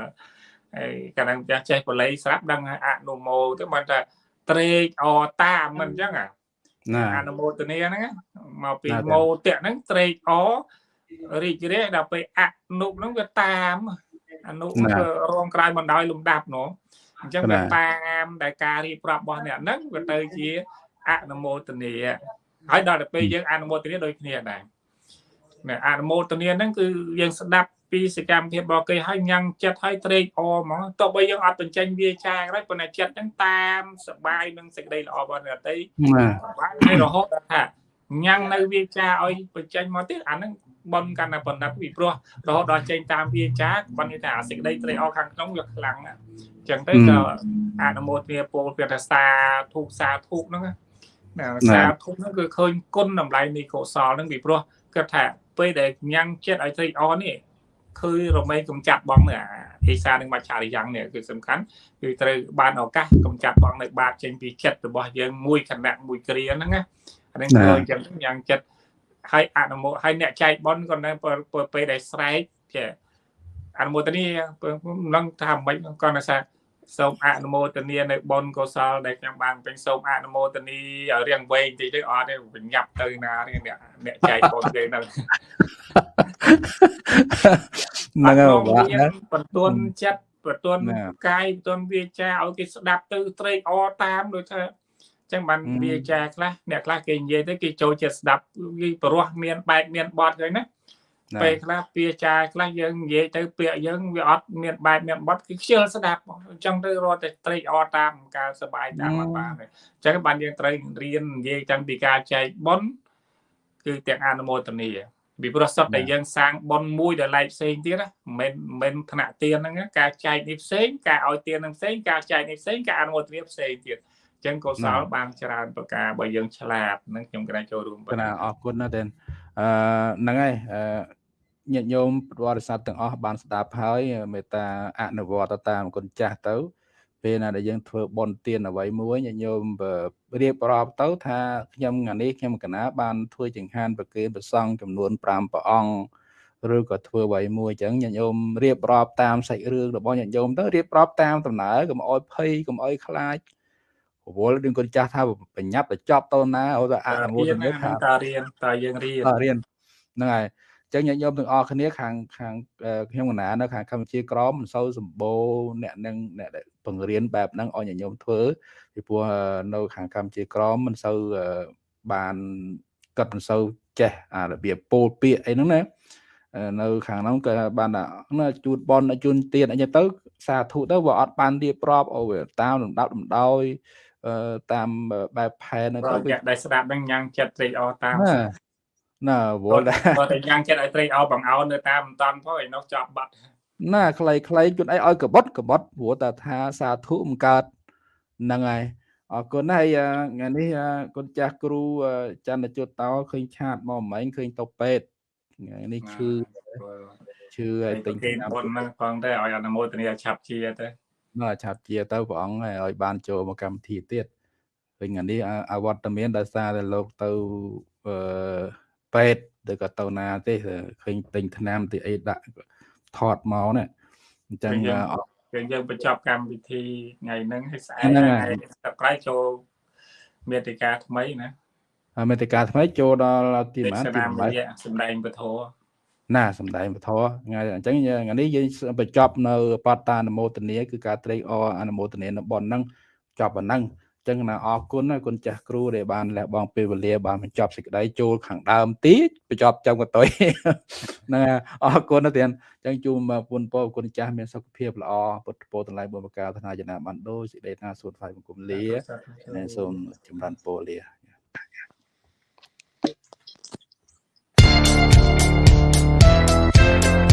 ហើយកាលណាចាស់ចេះបល័យស្រាប់ដឹងអនុមោទៅបានថាត្រេកអតាមមិនអញ្ចឹងណាអនុមោទនាហ្នឹងមកពីមោទៈហ្នឹងត្រេកអរីករាយដល់ពេលអនុហ្នឹងវាតាមអនុរងក្រោយបណ្ដោយលំដាប់នោះអញ្ចឹងវាតាមដែលការរៀបរាប់របស់អ្នកហ្នឹងវាទៅជាអនុមោទនាហើយដល់ទៅពេលយើងអនុមោទនាដូចគ្នាដែរអនុមោទនាហ្នឹងគឺយើងស្ដាប់ ពីសកម្មភាពរបស់គេហើយញ៉ាំងចិត្តហើយត្រេកអរហ្មងទោះបីយើងអត់បញ្ចេញវាចាក៏ដោយប៉ុន្តែចិត្តហ្នឹងតាមសបាយនឹងសេចក្តីល្អរបស់អ្នកតីបាទហើយរហូតដល់ថាញ៉ាំងនៅវាចាឲ្យបញ្ចេញមកទៀតអាហ្នឹងបនកាន់តែបណ្ឌិតពីព្រោះរហូតដល់ចេញតាមវាចាបាននិយាយថាអាសេចក្តីត្រេកអរខាងក្នុងវាខ្លាំងអញ្ចឹងទៅក៏អនុមោទនាពលពាក្យថាសាធុសាធុហ្នឹងណាសាធុហ្នឹងគឺឃើញគុណតម្លៃនៃកុសលហ្នឹងពីព្រោះគាត់ថាពេលដែលញ៉ាំងចិត្តឲ្យត្រេកអរនេះ គឺរមែងកំចាត់បងនៅអាភាសានឹងមច្ឆារិយ៉ាងនេះគឺសំខាន់គឺត្រូវបានឱកាសកំចាត់បងនៅបាបចេញពីចិត្តរបស់យើងមួយខណៈមួយគ្រាហ្នឹងណាអានេះគឺយ៉ាងយ៉ាងចិត្តហើយអនុមោទហើយអ្នកចែកបនក៏នៅពេលដែលស្រែកចេះអនុមោទនីនឹងថាមិនគាត់ថា សូមអនុមោទនានៅបនកុសលដែលខ្ញុំបានពេញសូមអនុមោទនីរៀងវែងតិចទៅអត់ទេបញ្ញាប់ទៅណារៀងអ្នកអ្នកចែកបនគេហ្នឹងហ្នឹងហើយបន្ទន់ចិត្តបន្ទន់កាយបន្ទន់វាចាឲ្យគេស្ដាប់ទៅត្រេកអរតាមដូចថាចឹងបានវាចាខ្លះអ្នកខ្លះគេនិយាយទៅគេចូលចិត្តស្ដាប់គេប្រោះមានបែបមានបត់ហ្នឹងណា ពេលខ្លះពាក្យចាយខ្លះយើងនិយាយទៅពាក្យយើងវាអត់មានបែបមានបត់គឺខ្ជិលស្ដាប់អញ្ចឹងទៅរត់តែត្រេកអរតាមការសប្បាយតាមអត់បានអញ្ចឹងបានយើងត្រូវរៀននិយាយតាំងពីការចែកប៉ុនគឺទាំងអនុមោទនីពីព្រោះសត្វតែយើងសាងប៉ុនមួយដែលឡែកផ្សេងទៀតណាមិនមិនថ្នាក់ទៀនហ្នឹងការចែកនេះផ្សេងការឲ្យទៀនហ្នឹងផ្សេងការចែកនេះផ្សេងការអនុមោទនីផ្សេងទៀតចឹងកុសលបានច្រើនប្រការបើយើងឆ្លាតនឹងខ្ញុំក្រែងចូលរួមបាទអរគុណណាស់ដែរអឺហ្នឹងហើយអឺ ញាតិញោមបរិស័ទទាំងអស់បានស្ដាប់ហើយមេត្តាអនុវត្តតាមគុណចាស់ទៅពេលណាដែលយើងធ្វើបន់ទានអ្វីមួយញាតិញោមរៀបរាប់ទៅថាខ្ញុំថ្ងៃនេះខ្ញុំកណាបានធ្វើចង្ហាន់ប្រគេនព្រះសង្ឃចំនួន5ព្រះអង្គឬក៏ធ្វើអ្វីមួយអញ្ចឹងញាតិញោមរៀបរាប់តាមសាច់រឿងរបស់ញាតិញោមទៅរៀបរាប់តាមដំណើរកុំអោយភ័យកុំអោយខ្លាចរវល់នឹងគាត់ចាស់ថាបញ្ញាប់ទៅចប់តណាអូទៅអនុមោទនាថាតើរៀនតើយើងរៀនរៀនហ្នឹងហើយ ចឹងញាតិញោមទាំងអស់គ្នាខាងខាងខ្ញុំកណានៅខាងកម្ពុជាក្រមមិនសូវសម្បូរអ្នកនឹងអ្នកដែលបង្រៀនបែបហ្នឹងឲ្យញាតិញោមធ្វើពីព្រោះនៅខាងកម្ពុជាក្រមមិនសូវបានគាត់មិនសូវចេះអារបៀបពោលពាក្យអីហ្នឹងណានៅខាងហ្នឹងក៏បានថាជូតបនជូនទៀនអីទៅ សាធុទៅវាអត់បានរៀបរាប់អូតាមលំដាប់លំដោយតាមបែបផែនទៅគេដែលស្ដាប់នឹងញ៉ាំងចិត្តត្រេកអរតាម ណាវល់ដែរបើតែញ៉ាំងចិត្តឲ្យត្រេកអរបង្អោននៅតាមមិនតាន់ផងឯនោះចាប់បាត់ណាខ្លីខ្លីជូនអីឲ្យកបត់កបត់ព្រោះតែថាសាធុមិនកើតហ្នឹងហើយអរគុណហើយថ្ងៃនេះគុណចាស់គ្រូច័ន្ទជុតតោឃើញឆាតមកមិញឃើញទៅពេទ្យថ្ងៃនេះឈឺឈឺហើយទិញគេបុណ្យហ្នឹងផងទៅឲ្យអនុមោទនាឆាប់ជាទៅណាឆាប់ជាទៅព្រះអង្គឲ្យបានចូលមកកម្មវិធីទៀតវិញថ្ងៃនេះអវត្តមានដោយសារតែលោកទៅអឺ ពេទ្យឬក៏ទៅណាទេឃើញទិញថ្នាំទីអីដាក់ថតមកណាអញ្ចឹងយើងយើងបញ្ចប់កម្មវិធីថ្ងៃហ្នឹងហើយស្អែកថ្ងៃសក្រោយចូលមេតិកាថ្មីណាអាមេតិកាថ្មីចូលដល់ទីម៉ានទីទីណាម8រយៈសម្ដែងពធណាសំដែងពធថ្ងៃអញ្ចឹងថ្ងៃនេះយើងបញ្ចប់នៅបតតានមោទនីគឺការត្រេកអរអនុមោទនីនៅបនហ្នឹងចប់ប៉ុណ្ណឹងអញ្ចឹងណាអរគុណគុណចាស់គ្រូដែលបានលះបង់ពេលវេលាបានបញ្ចប់សេចក្តីចូលខាងដើមតិចបញ្ចប់ចំកតុយហ្នឹងអរគុណទៀតចឹងជូនពុនពោគុណចាស់មានសុខភាពល្អពុទ្ធពោតម្លៃបុព្វកាធនាយនាបានដូចសេចក្តីណាសួនថ្លៃបង្គំលាសូមចម្រើនពរលា។